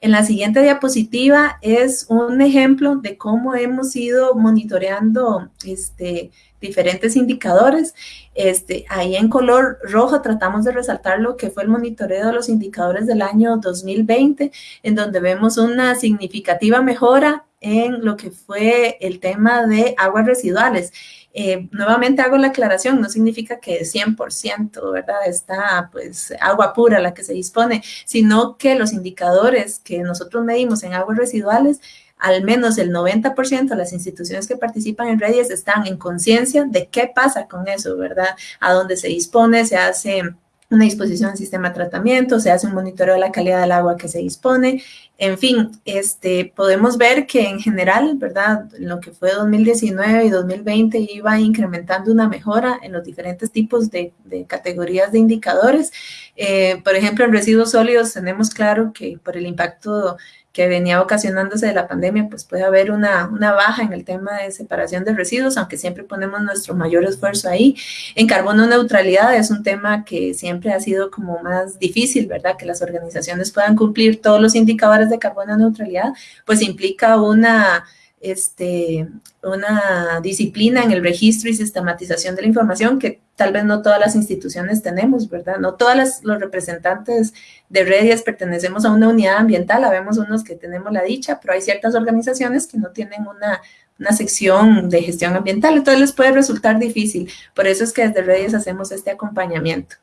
En la siguiente diapositiva es un ejemplo de cómo hemos ido monitoreando este, diferentes indicadores. Este, ahí en color rojo tratamos de resaltar lo que fue el monitoreo de los indicadores del año 2020, en donde vemos una significativa mejora en lo que fue el tema de aguas residuales. Eh, nuevamente hago la aclaración, no significa que 100%, ¿verdad? Está pues agua pura la que se dispone, sino que los indicadores que nosotros medimos en aguas residuales al menos el 90% de las instituciones que participan en redes están en conciencia de qué pasa con eso, ¿verdad? A dónde se dispone, se hace una disposición del sistema de tratamiento, se hace un monitoreo de la calidad del agua que se dispone. En fin, este, podemos ver que en general, ¿verdad? Lo que fue 2019 y 2020 iba incrementando una mejora en los diferentes tipos de, categorías de indicadores. Eh, por ejemplo, en residuos sólidos tenemos claro que por el impacto que venía ocasionándose de la pandemia, pues puede haber una, una, baja en el tema de separación de residuos, aunque siempre ponemos nuestro mayor esfuerzo ahí. En carbono neutralidad es un tema que siempre ha sido como más difícil, ¿verdad? Que las organizaciones puedan cumplir todos los indicadores de carbono neutralidad, pues implica una este, una disciplina en el registro y sistematización de la información que tal vez no todas las instituciones tenemos, ¿verdad? No todas los representantes de redes pertenecemos a una unidad ambiental, habemos unos que tenemos la dicha, pero hay ciertas organizaciones que no tienen una, una sección de gestión ambiental, entonces les puede resultar difícil. Por eso es que desde redes hacemos este acompañamiento.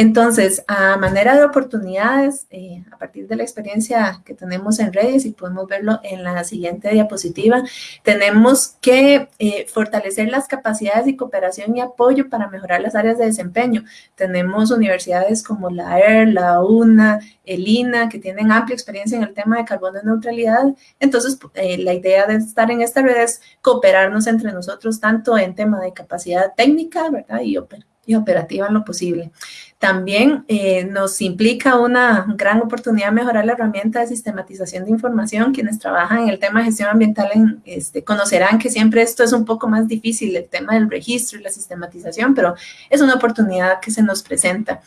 Entonces, a manera de oportunidades, eh, a partir de la experiencia que tenemos en redes, y podemos verlo en la siguiente diapositiva, tenemos que eh, fortalecer las capacidades de cooperación y apoyo para mejorar las áreas de desempeño. Tenemos universidades como la ER, la UNA, el INA, que tienen amplia experiencia en el tema de carbono neutralidad. Entonces, eh, la idea de estar en esta red es cooperarnos entre nosotros, tanto en tema de capacidad técnica, ¿verdad? Y operativa y operativa en lo posible. También eh, nos implica una gran oportunidad de mejorar la herramienta de sistematización de información. Quienes trabajan en el tema de gestión ambiental este, conocerán que siempre esto es un poco más difícil, el tema del registro y la sistematización, pero es una oportunidad que se nos presenta.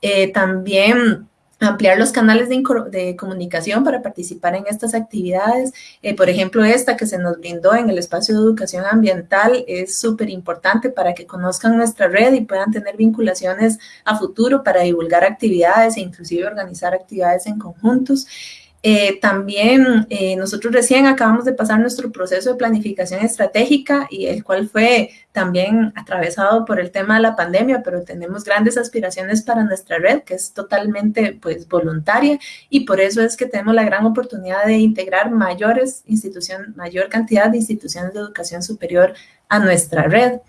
Eh, también ampliar los canales de, comunicación para participar en estas actividades. Eh, por ejemplo, esta que se nos brindó en el espacio de educación ambiental es súper importante para que conozcan nuestra red y puedan tener vinculaciones a futuro para divulgar actividades e inclusive organizar actividades en conjuntos. Eh, también eh, nosotros recién acabamos de pasar nuestro proceso de planificación estratégica y el cual fue también atravesado por el tema de la pandemia, pero tenemos grandes aspiraciones para nuestra red que es totalmente pues voluntaria y por eso es que tenemos la gran oportunidad de integrar mayores instituciones, mayor cantidad de instituciones de educación superior a nuestra red.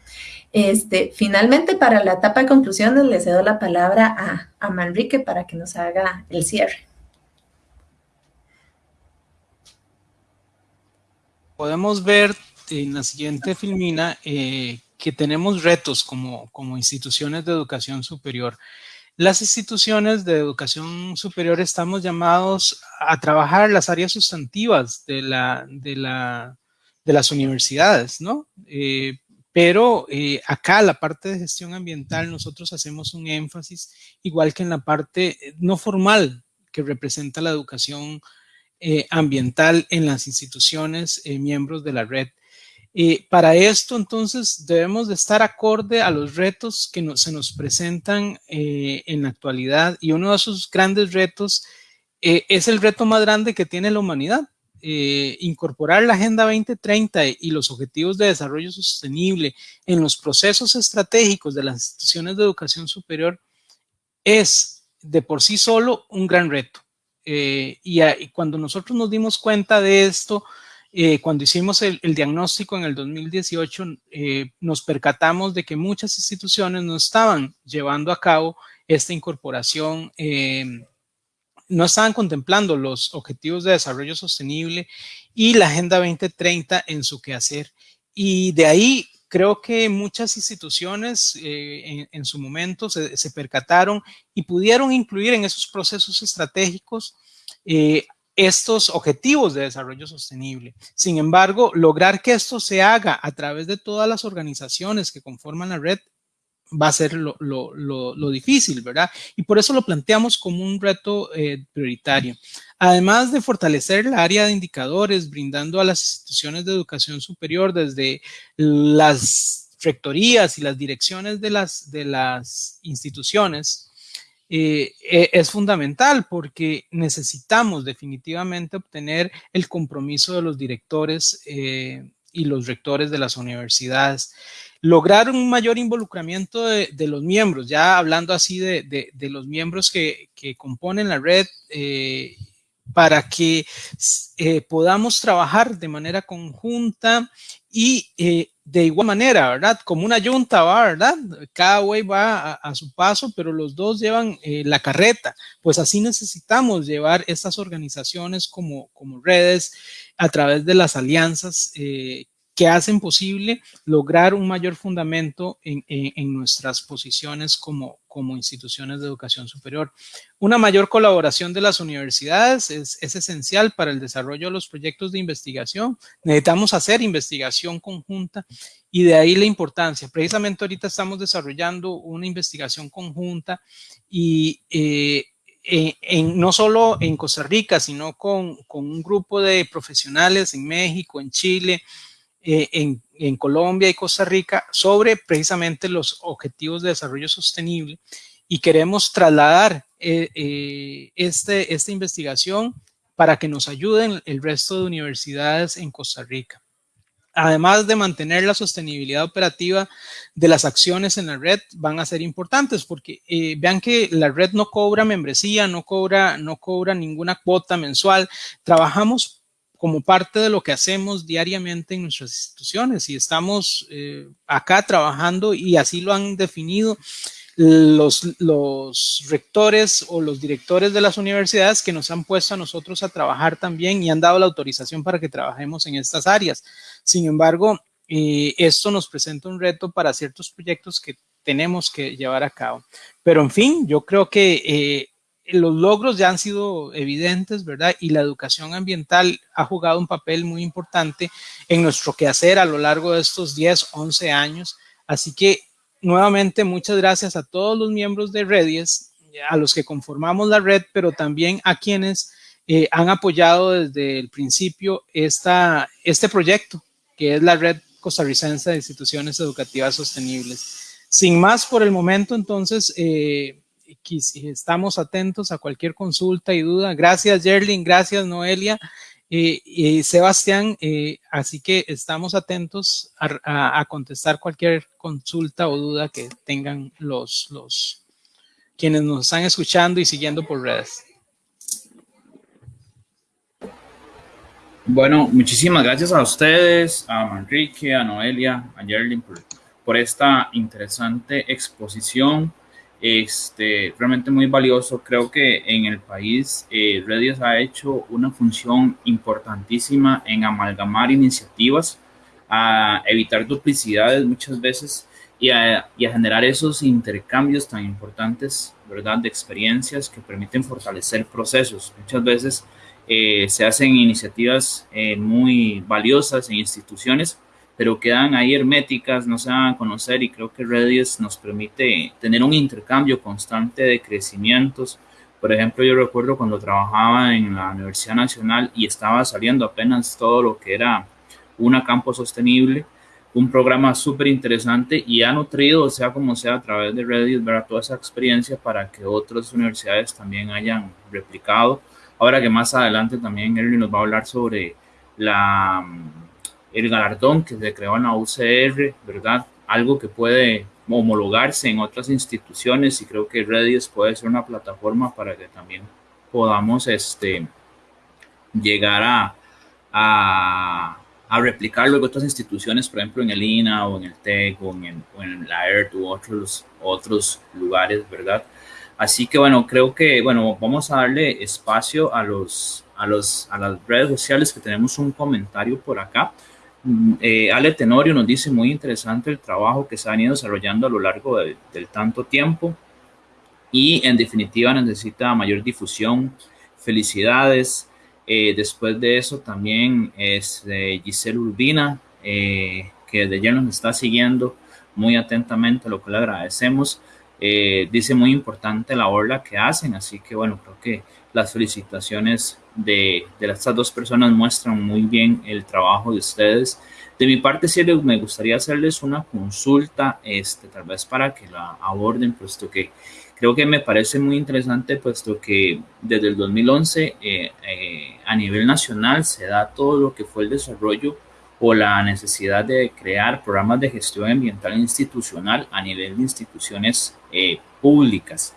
Este, finalmente, para la etapa de conclusiones, le cedo la palabra a, a Manrique para que nos haga el cierre.
Podemos ver en la siguiente filmina eh, que tenemos retos como, como instituciones de educación superior. las instituciones de educación superior estamos llamados a trabajar las áreas sustantivas de, la, de, la, de las universidades, ¿no? Eh, pero eh, acá, la parte de gestión ambiental, nosotros hacemos un énfasis, igual que en la parte no formal que representa la educación eh, ambiental en las instituciones miembros de la red. Eh, para esto, entonces, debemos de estar acorde a los retos que se nos presentan eh, en la actualidad y uno de esos grandes retos eh, es el reto más grande que tiene la humanidad. incorporar la Agenda 2030 y los Objetivos de Desarrollo Sostenible en los procesos estratégicos de las instituciones de educación superior es de por sí solo un gran reto. Y, y cuando nosotros nos dimos cuenta de esto, eh, cuando hicimos el, diagnóstico en el 2018, eh, nos percatamos de que muchas instituciones no estaban llevando a cabo esta incorporación, eh, no estaban contemplando los objetivos de desarrollo sostenible y la Agenda 2030 en su quehacer. Y de ahí creo que muchas instituciones en, su momento se, percataron y pudieron incluir en esos procesos estratégicos estos objetivos de desarrollo sostenible. Sin embargo, lograr que esto se haga a través de todas las organizaciones que conforman la red va a ser lo, difícil, ¿verdad? Y por eso lo planteamos como un reto eh, prioritario. Además de fortalecer la área de indicadores, brindando a las instituciones de educación superior desde las rectorías y las direcciones de las, de las instituciones, eh, e, es fundamental porque necesitamos definitivamente obtener el compromiso de los directores eh, y los rectores de las universidades. Lograr un mayor involucramiento de, los miembros, ya hablando así de, los miembros que, componen la red, eh, para que podamos trabajar de manera conjunta y de igual manera, ¿verdad? Como una yunta va, ¿verdad? Cada güey va a, su paso, pero los dos llevan eh, la carreta. Pues así necesitamos llevar estas organizaciones como, como redes a través de las alianzas eh, que hacen posible lograr un mayor fundamento en, nuestras posiciones como, como, instituciones de educación superior. Una mayor colaboración de las universidades es, esencial para el desarrollo de los proyectos de investigación. Necesitamos hacer investigación conjunta y de ahí la importancia. Precisamente ahorita estamos desarrollando una investigación conjunta y eh, en, no solo en Costa Rica, sino con, con un grupo de profesionales en México, en Chile, eh, en, Colombia y Costa Rica sobre precisamente los objetivos de desarrollo sostenible y queremos trasladar eh, eh, este, esta investigación para que nos ayuden el resto de universidades en Costa Rica. Además de mantener la sostenibilidad operativa de las acciones en la red, van a ser importantes porque vean que la red no cobra membresía, no cobra, no cobra ninguna cuota mensual. Trabajamos como parte de lo que hacemos diariamente en nuestras instituciones y estamos eh, acá trabajando y así lo han definido los, rectores o los directores de las universidades que nos han puesto a nosotros a trabajar también y han dado la autorización para que trabajemos en estas áreas. Sin embargo, eh, esto nos presenta un reto para ciertos proyectos que tenemos que llevar a cabo. Pero en fin, yo creo que eh, los logros ya han sido evidentes, ¿verdad? Y la educación ambiental ha jugado un papel muy importante en nuestro quehacer a lo largo de estos 10, 11 años. Así que nuevamente muchas gracias a todos los miembros de Redies, a los que conformamos la red, pero también a quienes eh, han apoyado desde el principio esta, este proyecto, que es la Red Costarricense de Instituciones Educativas Sostenibles. Sin más por el momento, entonces, eh, estamos atentos a cualquier consulta y duda. Gracias, Jerlin. Gracias, Noelia. y Sebastián, eh, así que estamos atentos a, contestar cualquier consulta o duda que tengan los, quienes nos están escuchando y siguiendo por redes.
Bueno, muchísimas gracias a ustedes, a Manrique, a Noelia, a Jerlin por, por esta interesante exposición este, realmente muy valioso. Creo que en el país eh, Redios ha hecho una función importantísima en amalgamar iniciativas, a evitar duplicidades muchas veces y a, y a, generar esos intercambios tan importantes, ¿verdad?, de experiencias que permiten fortalecer procesos. Muchas veces eh, se hacen iniciativas eh, muy valiosas en instituciones, pero quedan ahí herméticas, no se van a conocer y creo que Redis nos permite tener un intercambio constante de crecimientos. Por ejemplo, yo recuerdo cuando trabajaba en la Universidad Nacional y estaba saliendo apenas todo lo que era una campo sostenible, un programa súper interesante y ha nutrido, sea como sea, a través de Redis, ver toda esa experiencia para que otras universidades también hayan replicado. Ahora que más adelante también Erwin nos va a hablar sobre la el galardón que se creó en la UCR, ¿verdad? Algo que puede homologarse en otras instituciones y creo que Redis puede ser una plataforma para que también podamos este, llegar a, a, a otras instituciones, por ejemplo en el INA o en el TEC o en, o en la ERT u otros, otros lugares, ¿verdad? Así que bueno, creo que bueno, vamos a darle espacio a los, a los a las redes sociales que tenemos un comentario por acá. Eh, Ale Tenorio nos dice muy interesante el trabajo que se ha venido desarrollando a lo largo de, del tanto tiempo y en definitiva necesita mayor difusión. Felicidades. Eh, después de eso también es eh, Giselle Urbina, eh, que de ayer nos está siguiendo muy atentamente, lo que le agradecemos. Dice muy importante la obra que hacen, así que bueno, creo que las felicitaciones de, de estas dos personas muestran muy bien el trabajo de ustedes. De mi parte, sí me gustaría hacerles una consulta, este, tal vez para que la aborden, puesto que creo que me parece muy interesante, puesto que desde el 2011 eh, eh, a nivel nacional se da todo lo que fue el desarrollo o la necesidad de crear programas de gestión ambiental institucional a nivel de instituciones eh, públicas.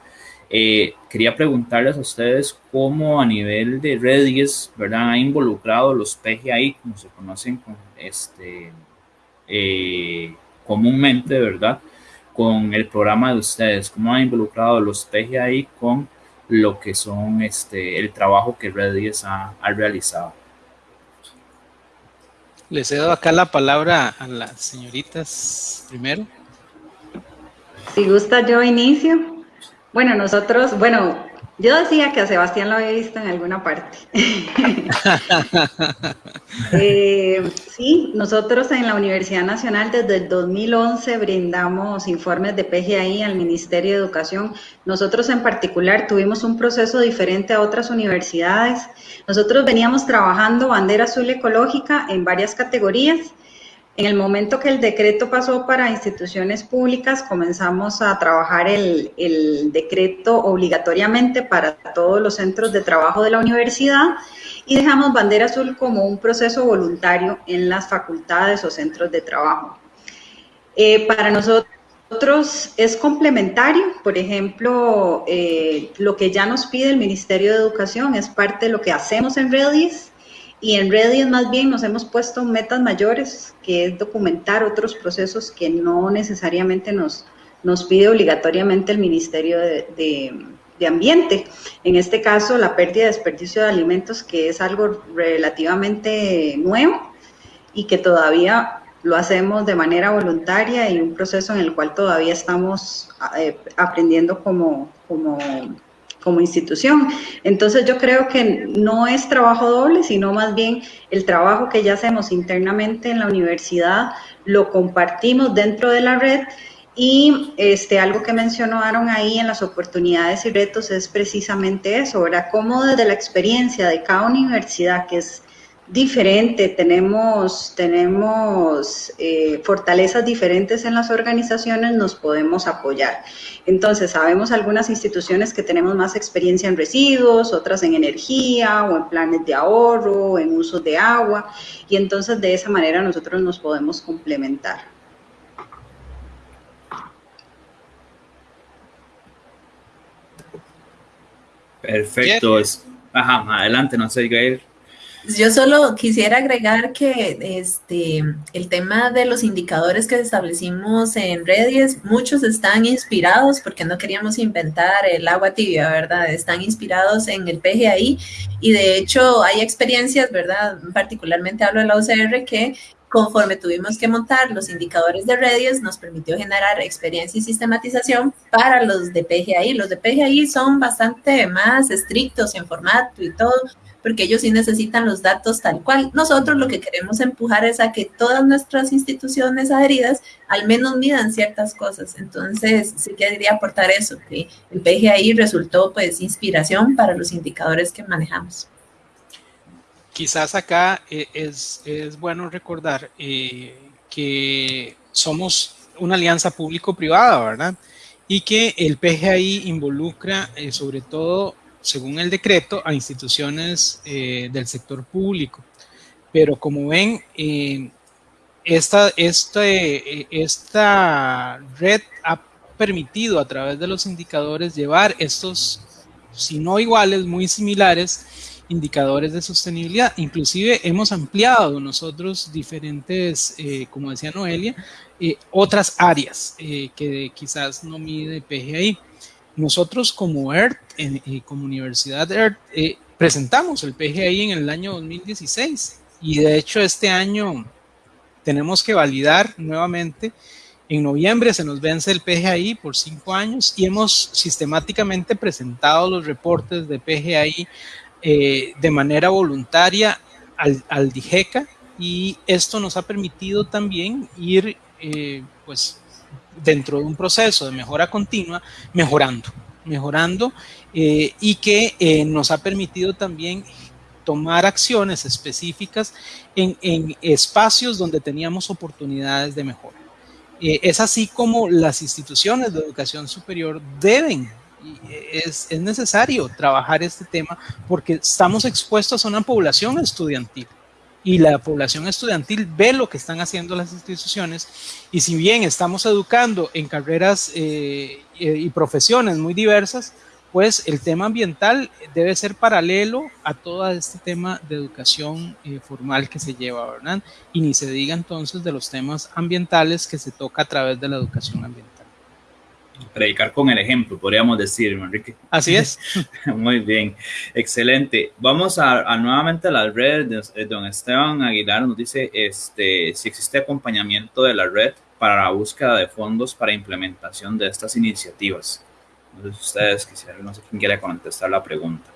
Eh, quería preguntarles a ustedes cómo a nivel de redes, ¿verdad? Ha involucrado los PGI, como se conocen este, eh, comúnmente, ¿verdad? Con el programa de ustedes, cómo ha involucrado los PGI con lo que son este, el trabajo que Redis ha, ha realizado.
Le cedo acá la palabra a las señoritas primero.
Si gusta, yo inicio. Bueno, nosotros, bueno, yo decía que a Sebastián lo había visto en alguna parte. eh, sí, nosotros en la Universidad Nacional desde el 2011 brindamos informes de PGI al Ministerio de Educación. Nosotros en particular tuvimos un proceso diferente a otras universidades. Nosotros veníamos trabajando bandera azul ecológica en varias categorías en el momento que el decreto pasó para instituciones públicas, comenzamos a trabajar el, el, decreto obligatoriamente para todos los centros de trabajo de la universidad y dejamos bandera azul como un proceso voluntario en las facultades o centros de trabajo. Eh, para nosotros es complementario, por ejemplo, eh, lo que ya nos pide el Ministerio de Educación es parte de lo que hacemos en Redis, y en Redis más bien nos hemos puesto metas mayores, que es documentar otros procesos que no necesariamente nos, nos pide obligatoriamente el Ministerio de, de, de, Ambiente. En este caso, la pérdida de desperdicio de alimentos, que es algo relativamente nuevo y que todavía lo hacemos de manera voluntaria y un proceso en el cual todavía estamos eh, aprendiendo como, como como institución. Entonces yo creo que no es trabajo doble, sino más bien el trabajo que ya hacemos internamente en la universidad, lo compartimos dentro de la red y este, algo que mencionaron ahí en las oportunidades y retos es precisamente eso, ¿verdad? Cómo desde la experiencia de cada universidad, que es diferente, tenemos, tenemos eh, fortalezas diferentes en las organizaciones, nos podemos apoyar. Entonces, sabemos algunas instituciones que tenemos más experiencia en residuos, otras en energía o en planes de ahorro, o en uso de agua, y entonces de esa manera nosotros nos podemos complementar.
Perfecto. Ajá, adelante, no sé, Gael.
Yo solo quisiera agregar que este, el tema de los indicadores que establecimos en Redis, muchos están inspirados, porque no queríamos inventar el agua tibia, ¿verdad? Están inspirados en el PGI y de hecho hay experiencias, ¿verdad? Particularmente hablo de la UCR, que conforme tuvimos que montar los indicadores de Redius, nos permitió generar experiencia y sistematización para los de PGI. Los de PGI son bastante más estrictos en formato y todo, porque ellos sí necesitan los datos tal cual. Nosotros lo que queremos empujar es a que todas nuestras instituciones adheridas al menos midan ciertas cosas. Entonces, sí quería aportar eso, que el PGI resultó pues inspiración para los indicadores que manejamos.
Quizás acá eh, es, es bueno recordar eh, que somos una alianza público-privada, ¿verdad? Y que el PGI involucra eh, sobre todo según el decreto, a instituciones eh, del sector público. Pero como ven, eh, esta, este, esta red ha permitido a través de los indicadores llevar estos, si no iguales, muy similares, indicadores de sostenibilidad. Inclusive hemos ampliado nosotros diferentes, como decía Noelia, otras áreas que quizás no mide PGI. Nosotros como ERT, como Universidad ERT, eh, presentamos el PGI en el año 2016 y de hecho este año tenemos que validar nuevamente. En noviembre se nos vence el PGI por cinco años y hemos sistemáticamente presentado los reportes de PGI eh, de manera voluntaria al, al, DIGECA y esto nos ha permitido también ir eh, pues dentro de un proceso de mejora continua, mejorando, mejorando eh, y que eh, nos ha permitido también tomar acciones específicas en, en espacios donde teníamos oportunidades de mejora. Eh, es así como las instituciones de educación superior deben es, es, necesario trabajar este tema porque estamos expuestos a una población estudiantil y la población estudiantil ve lo que están haciendo las instituciones y si bien estamos educando en carreras eh, eh, y profesiones muy diversas, pues el tema ambiental debe ser paralelo a todo este tema de educación eh, formal que se lleva, ¿verdad? Y ni se diga entonces de los temas ambientales que se toca a través de la educación ambiental
predicar con el ejemplo, podríamos decir, Enrique.
Así es.
Muy bien, excelente. Vamos a, nuevamente a la red. Don Esteban Aguilar nos dice este, si existe acompañamiento de la red para la búsqueda de fondos para implementación de estas iniciativas. No sé si ustedes quisieran, no sé quién quiere contestar la pregunta.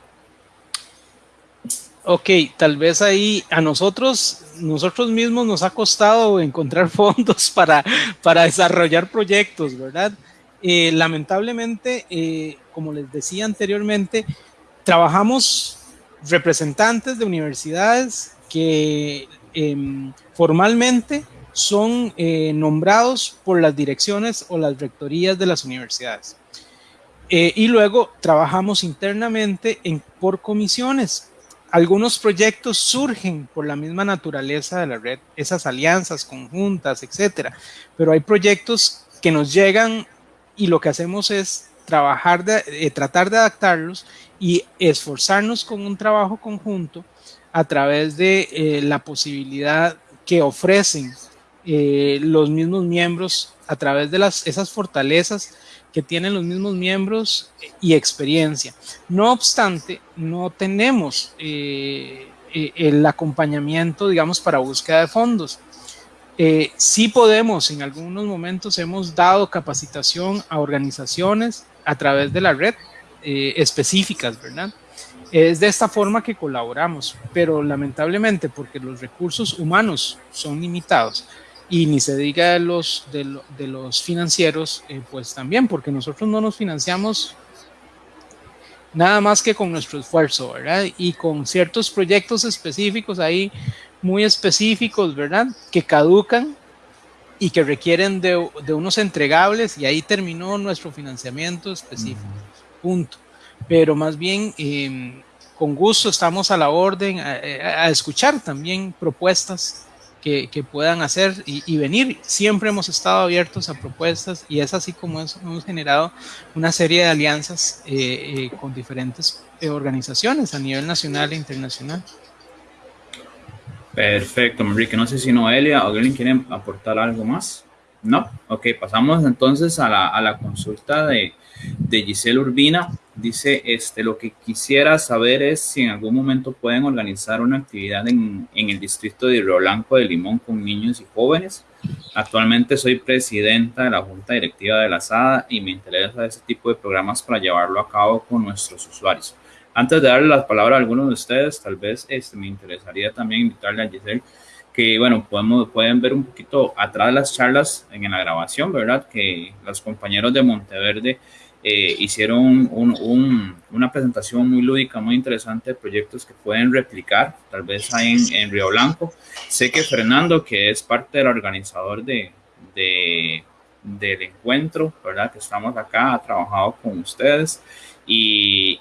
Ok, tal vez ahí a nosotros, nosotros mismos nos ha costado encontrar fondos para, para desarrollar proyectos, ¿verdad? Eh, lamentablemente, eh, como les decía anteriormente, trabajamos representantes de universidades que eh, formalmente son eh, nombrados por las direcciones o las rectorías de las universidades. Y luego trabajamos internamente en, por comisiones. Algunos proyectos surgen por la misma naturaleza de la red, esas alianzas conjuntas, etcétera. Pero hay proyectos que nos llegan y lo que hacemos es trabajar de, eh, tratar de adaptarlos y esforzarnos con un trabajo conjunto a través de eh, la posibilidad que ofrecen eh, los mismos miembros a través de las, esas fortalezas que tienen los mismos miembros y experiencia. No obstante, no tenemos el acompañamiento, digamos, para búsqueda de fondos. Eh, sí podemos, en algunos momentos hemos dado capacitación a organizaciones a través de la red eh, específicas, ¿verdad? Es de esta forma que colaboramos, pero lamentablemente porque los recursos humanos son limitados y ni se diga de los, de, lo, de los financieros, eh, pues también, porque nosotros no nos financiamos nada más que con nuestro esfuerzo, ¿verdad? Y con ciertos proyectos específicos ahí muy específicos, ¿verdad? Que caducan y que requieren de, de unos entregables y ahí terminó nuestro financiamiento específico. Punto. Pero más bien, eh, con gusto estamos a la orden a, a escuchar también propuestas que, que, puedan hacer y, y, venir. Siempre hemos estado abiertos a propuestas y es así como es, hemos generado una serie de alianzas eh, eh, con diferentes eh, organizaciones a nivel nacional e internacional.
Perfecto, Enrique. No sé si Noelia o alguien quiere aportar algo más. No, ok, pasamos entonces a la, a la consulta de, de, Giselle Urbina. Dice, este, lo que quisiera saber es si en algún momento pueden organizar una actividad en, en el distrito de Río Blanco de Limón con niños y jóvenes. Actualmente soy presidenta de la Junta Directiva de la SADA y me interesa ese tipo de programas para llevarlo a cabo con nuestros usuarios. Antes de darle la palabra a algunos de ustedes, tal vez este, me interesaría también invitarle a Giselle que, bueno, podemos, pueden ver un poquito atrás las charlas en la grabación, ¿verdad? Que los compañeros de Monteverde eh, hicieron una presentación muy lúdica, muy interesante de proyectos que pueden replicar, tal vez ahí en, Río Blanco. Sé que Fernando, que es parte del organizador de, del encuentro, ¿verdad? Que estamos acá, ha trabajado con ustedes y,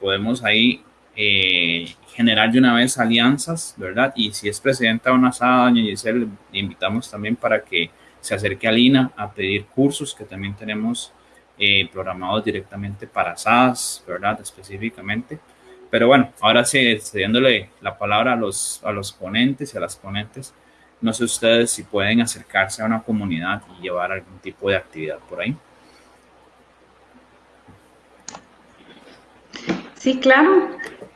podemos ahí eh, generar de una vez alianzas, ¿verdad? Y si es presidenta de una sala, doña Giselle, le invitamos también para que se acerque a Lina a pedir cursos que también tenemos eh, programados directamente para SAS, ¿verdad? Específicamente. Pero bueno, ahora sí, cediéndole la palabra a los, a los ponentes y a las ponentes, no sé ustedes si pueden acercarse a una comunidad y llevar algún tipo de actividad por ahí.
Sí, claro.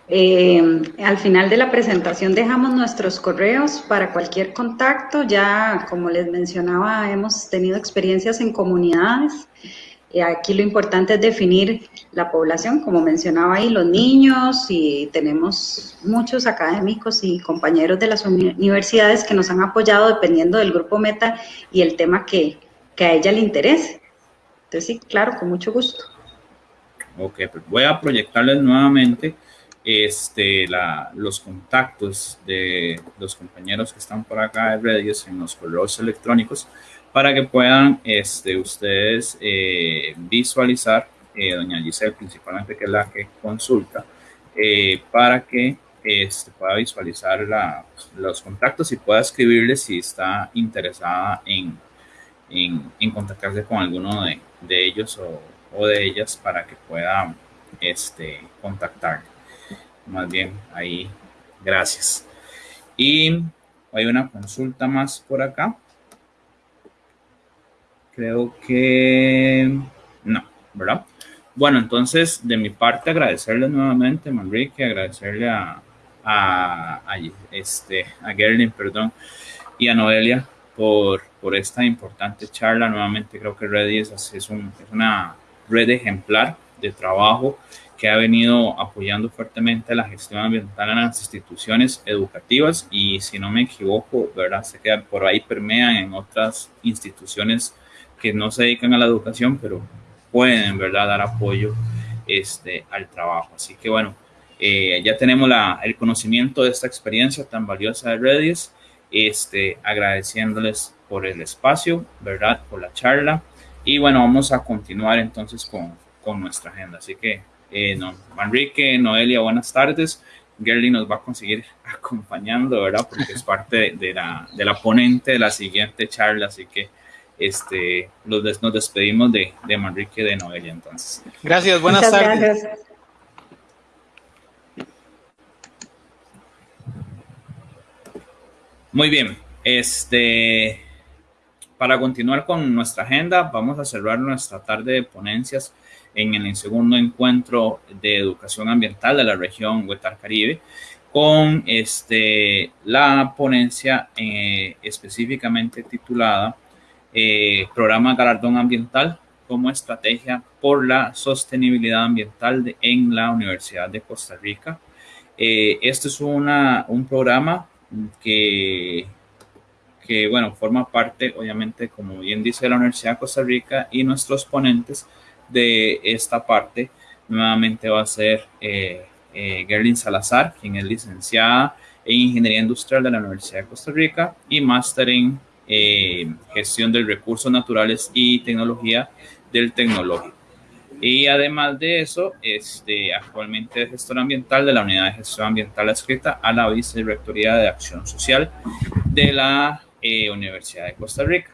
Eh, al final de la presentación dejamos nuestros correos para cualquier contacto. Ya, como les mencionaba, hemos tenido experiencias en comunidades aquí lo importante es definir la población, como mencionaba ahí, los niños y tenemos muchos académicos y compañeros de las universidades que nos han apoyado dependiendo del grupo meta y el tema que, a ella le interese. Entonces sí, claro, con mucho gusto.
Ok, pues voy a proyectarles nuevamente este, la, los contactos de los compañeros que están por acá de redes en los correos electrónicos para que puedan este, ustedes eh, visualizar, eh, doña Giselle principalmente, que es la que consulta, eh, para que este, pueda visualizar los contactos y pueda escribirle si está interesada en, en, contactarse con alguno de, de ellos o, o, de ellas para que pueda este, contactar. Más bien, ahí, gracias. Y hay una consulta más por acá. Creo que no, ¿verdad? Bueno, entonces, de mi parte, agradecerle nuevamente, Manrique, agradecerle a, a, este, a Gerlin, perdón, y a Noelia por, por esta importante charla. Nuevamente, creo que Redis es, es, un, es una red ejemplar de trabajo que ha venido apoyando fuertemente la gestión ambiental en las instituciones educativas y si no me equivoco, ¿verdad? Se queda por ahí permean en otras instituciones que no se dedican a la educación, pero pueden, ¿verdad?, dar apoyo este, al trabajo. Así que bueno, eh, ya tenemos la, el conocimiento de esta experiencia tan valiosa de Redis, este, agradeciéndoles por el espacio, ¿verdad?, por la charla. Y bueno, vamos a continuar entonces con, con nuestra agenda. Así que, eh, no, Manrique, Noelia, buenas tardes. Gerly nos va a conseguir acompañando, ¿verdad? Porque es parte de la, de la ponente de la siguiente charla. Así que este, los nos despedimos de, de Manrique de Noelia entonces.
Gracias, buenas tardes.
Muy bien, este, para continuar con nuestra agenda, vamos a cerrar nuestra tarde de ponencias en el segundo encuentro de educación ambiental de la región Huetar Caribe con este, la ponencia eh, específicamente titulada eh, programa Galardón Ambiental como estrategia por la sostenibilidad ambiental en la Universidad de Costa Rica. Eh, este es un programa que, que, bueno, forma parte, obviamente, como bien dice la Universidad de Costa Rica y nuestros ponentes de esta parte, nuevamente va a ser eh, eh Gerlin Salazar, quien es licenciada en Ingeniería Industrial de la Universidad de Costa Rica y máster en eh, gestión de recursos naturales y tecnología del tecnológico. Y además de eso, este, actualmente es gestor ambiental de la Unidad de Gestión Ambiental adscrita a la Vicerrectoría de Acción Social de la eh, Universidad de Costa Rica.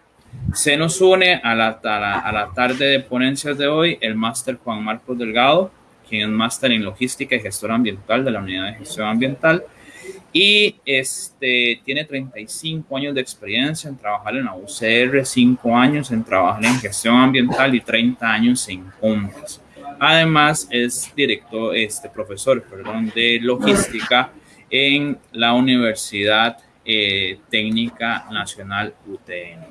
Se nos une a la, a la, tarde de ponencias de hoy el máster Juan Marcos Delgado, quien es máster en logística y gestor ambiental de la Unidad de Gestión Ambiental y este, tiene 35 años de experiencia en trabajar en la UCR, 5 años en trabajar en gestión ambiental y 30 años en compras. Además, es director, este profesor, perdón, de logística en la Universidad eh, Técnica Nacional UTN.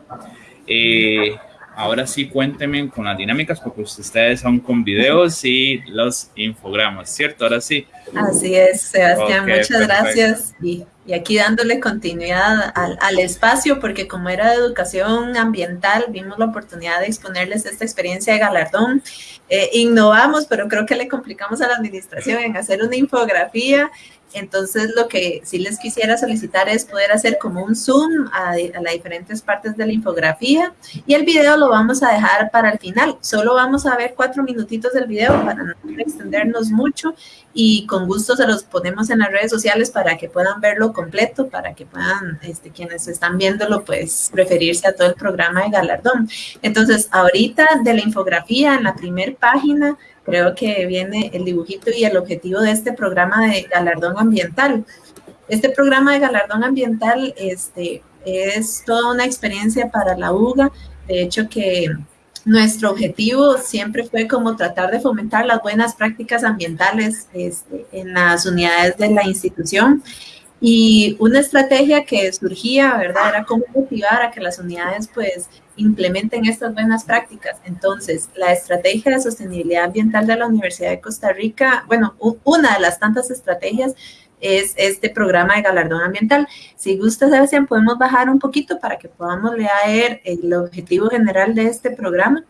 Eh, ahora sí cuéntenme con las dinámicas porque ustedes son con videos y los infogramas, ¿cierto? Ahora sí.
Así es, Sebastián, muchas gracias. Y, aquí dándole continuidad al, espacio, porque como era de educación ambiental, vimos la oportunidad de exponerles esta experiencia de galardón. Eh, innovamos, pero creo que le complicamos a la administración en hacer una infografía entonces, lo que sí les quisiera solicitar es poder hacer como un zoom a, las diferentes partes de la infografía y el video lo vamos a dejar para el final. Solo vamos a ver cuatro minutitos del video para no extendernos mucho y con gusto se los ponemos en las redes sociales para que puedan verlo completo, para que puedan, este, quienes están viéndolo, pues referirse a todo el programa de galardón. Entonces, ahorita de la infografía, en la primera página, creo que viene el dibujito y el objetivo de este programa de galardón ambiental. Este programa de galardón ambiental este, es toda una experiencia para la UGA. De hecho, que nuestro objetivo siempre fue como tratar de fomentar las buenas prácticas ambientales este, en las unidades de la institución. Y una estrategia que surgía, ¿verdad? Era cómo motivar a que las unidades pues implementen estas buenas prácticas. Entonces, la estrategia de sostenibilidad ambiental de la Universidad de Costa Rica, bueno, una de las tantas estrategias es este programa de galardón ambiental. Si gusta, Sebastián, podemos bajar un poquito para que podamos leer el objetivo general de este programa.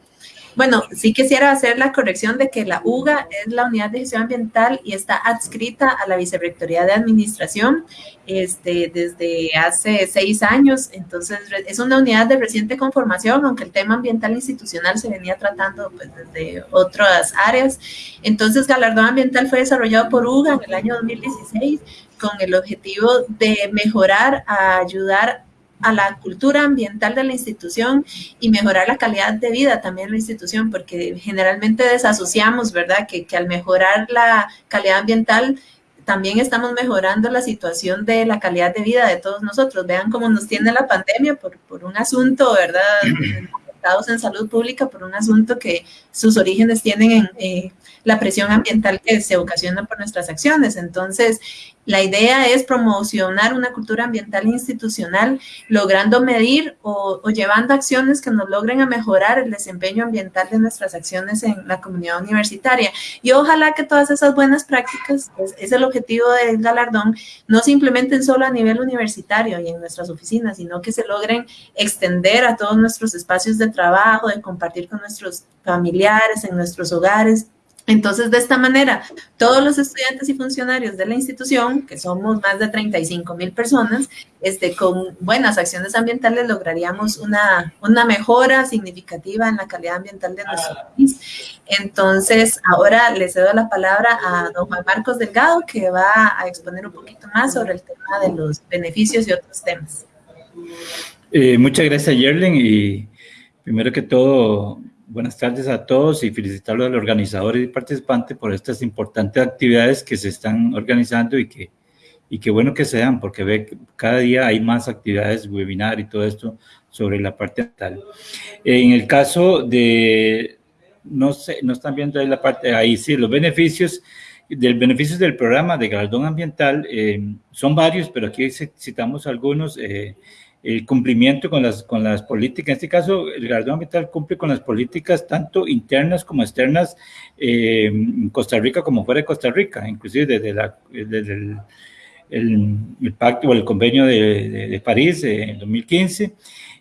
Bueno, sí quisiera hacer la corrección de que la UGA es la Unidad de Gestión Ambiental y está adscrita a la Vicerrectoría de Administración este, desde hace seis años. Entonces, es una unidad de reciente conformación, aunque el tema ambiental institucional se venía tratando pues, desde otras áreas. Entonces, Galardón Ambiental fue desarrollado por UGA en el año 2016 con el objetivo de mejorar, ayudar a la cultura ambiental de la institución y mejorar la calidad de vida también de la institución, porque generalmente desasociamos, ¿verdad? Que, que al mejorar la calidad ambiental también estamos mejorando la situación de la calidad de vida de todos nosotros. Vean cómo nos tiene la pandemia por, por un asunto, ¿verdad? en salud pública por un asunto que sus orígenes tienen en eh, la presión ambiental que se ocasiona por nuestras acciones. Entonces, la idea es promocionar una cultura ambiental institucional, logrando medir o, llevando acciones que nos logren a mejorar el desempeño ambiental de nuestras acciones en la comunidad universitaria. Y ojalá que todas esas buenas prácticas, pues, es el objetivo del galardón, no se implementen solo a nivel universitario y en nuestras oficinas, sino que se logren extender a todos nuestros espacios de trabajo, de compartir con nuestros familiares, en nuestros hogares, entonces, de esta manera, todos los estudiantes y funcionarios de la institución, que somos más de 35 mil personas, este, con buenas acciones ambientales lograríamos una, una mejora significativa en la calidad ambiental de nuestro país. Entonces, ahora le cedo la palabra a don Juan Marcos Delgado, que va a exponer un poquito más sobre el tema de los beneficios y otros temas.
Eh, muchas gracias, Yerlen, y primero que todo, buenas tardes a todos y felicitarlos a los organizadores y participantes por estas importantes actividades que se están organizando y que, y qué bueno que sean, porque ve que cada día hay más actividades, webinar y todo esto sobre la parte. En el caso de, no sé, no están viendo ahí la parte, ahí sí, los beneficios, del beneficios del programa de galardón ambiental eh, son varios, pero aquí citamos algunos. Eh, el cumplimiento con las, con las políticas. En este caso, el galardón ambiental cumple con las políticas tanto internas como externas eh, en Costa Rica como fuera de Costa Rica, inclusive desde, la, desde el, pacto o el convenio de, de, París en 2015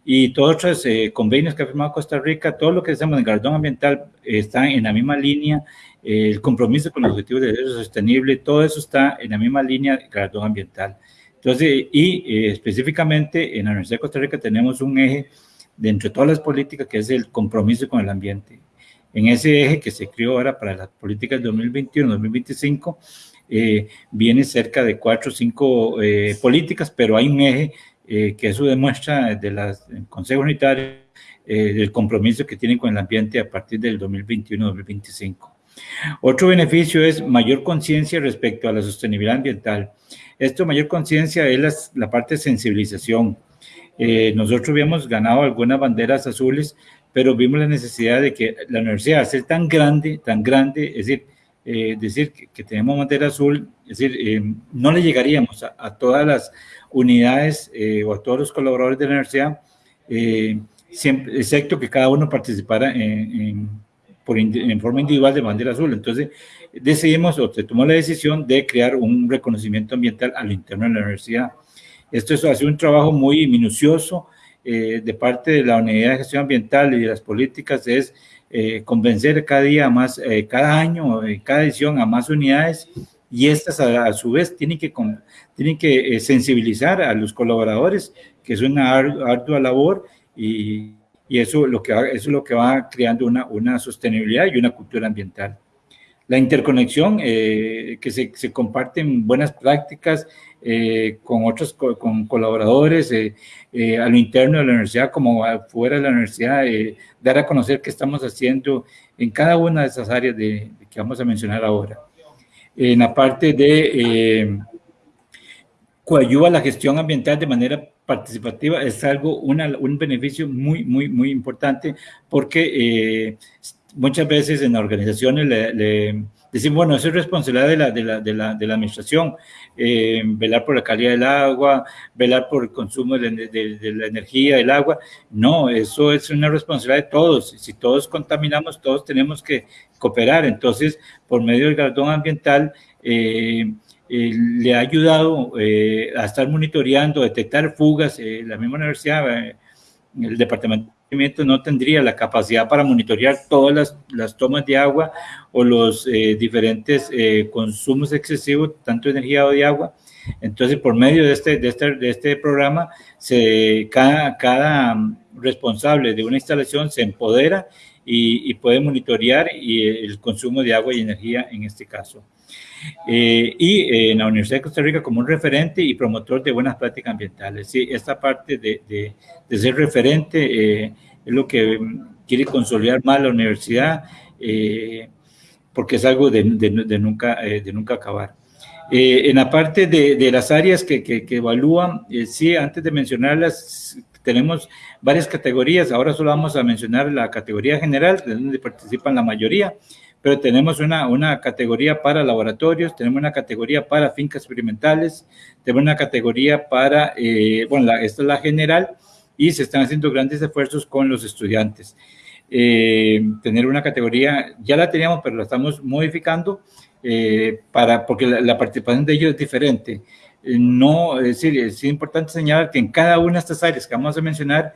y todos otros eh, convenios que ha firmado Costa Rica, todo lo que hacemos en el galardón ambiental está en la misma línea, el compromiso con los objetivos de desarrollo sostenible, todo eso está en la misma línea del galardón ambiental. Entonces, y eh, específicamente en la Universidad de Costa Rica tenemos un eje dentro de todas las políticas que es el compromiso con el ambiente. En ese eje que se creó ahora para las políticas 2021-2025, eh, viene cerca de cuatro o cinco eh, políticas, pero hay un eje que eso demuestra de las Consejo Unitario del compromiso que tienen con el ambiente a partir del 2021-2025. Otro beneficio es mayor conciencia respecto a la sostenibilidad ambiental. Esto, mayor conciencia, es la, parte de sensibilización. Eh, nosotros habíamos ganado algunas banderas azules pero vimos la necesidad de que la universidad, al ser tan grande, tan grande, es decir, eh, decir que, tenemos bandera azul, es decir, eh, no le llegaríamos a, todas las unidades o a todos los colaboradores de la universidad, siempre, excepto que cada uno participara en, por, en forma individual de bandera azul. Entonces, decidimos o se tomó la decisión de crear un reconocimiento ambiental a lo interno de la universidad. Esto es, hace un trabajo muy minucioso, eh, de parte de la Unidad de Gestión Ambiental y de las políticas es eh, convencer cada día más, eh, cada año, cada edición a más unidades y estas a, su vez tienen que, tienen que sensibilizar a los colaboradores, que es una ardua labor y, y eso, lo que, eso es lo que va creando una, una sostenibilidad y una cultura ambiental la interconexión, que se, se, comparten buenas prácticas eh, con otros con colaboradores eh, eh, a lo interno de la universidad como fuera de la universidad, dar a conocer qué estamos haciendo en cada una de esas áreas de, que vamos a mencionar ahora. En la parte de coayuva la gestión ambiental de manera participativa es algo, una, un beneficio muy, muy, muy importante porque muchas veces en organizaciones le decimos, bueno, eso es responsabilidad de la, de la, de la, de la administración, eh, velar por la calidad del agua, velar por el consumo de, la energía del agua. No, eso es una responsabilidad de todos. Si todos contaminamos, todos tenemos que cooperar. Entonces, por medio del galardón ambiental, eh, eh, le ha ayudado a estar monitoreando, detectar fugas. la misma universidad, el departamento no tendría la capacidad para monitorear todas las, las tomas de agua o los eh, diferentes eh, consumos excesivos, tanto de energía o de agua. Entonces, por medio de este, de este, de este programa, se, cada, cada responsable de una instalación se empodera y, y puede monitorear y el consumo de agua y energía en este caso. Eh, y eh, en la Universidad de Costa Rica como un referente y promotor de buenas prácticas ambientales. Sí, esta parte de, de, ser referente eh, es lo que quiere consolidar más la universidad, porque es algo de, de nunca, de nunca acabar. en la parte de, las áreas que, que, que evalúan, sí, antes de mencionarlas, tenemos varias categorías, ahora solo vamos a mencionar la categoría general, donde participan la mayoría, pero tenemos una, una categoría para laboratorios, tenemos una categoría para fincas experimentales, tenemos una categoría para, eh, bueno, esta es la general, y se están haciendo grandes esfuerzos con los estudiantes. Eh, tener una categoría, ya la teníamos, pero la estamos modificando, eh, para, porque la, participación de ellos es diferente. no, es decir, es importante señalar que en cada una de estas áreas que vamos a mencionar,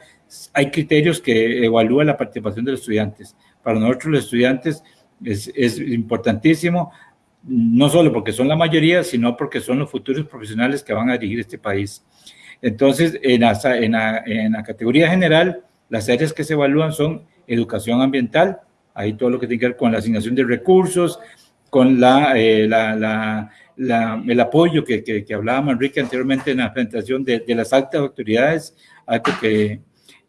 hay criterios que evalúan la participación de los estudiantes. Para nosotros los estudiantes es, importantísimo, no solo porque son la mayoría, sino porque son los futuros profesionales que van a dirigir este país. Entonces, en la, en la, categoría general, las áreas que se evalúan son educación ambiental, ahí todo lo que tiene que ver con la asignación de recursos, con la, eh, la, el apoyo que, que, que, hablaba anteriormente en la presentación de, de las altas autoridades, algo que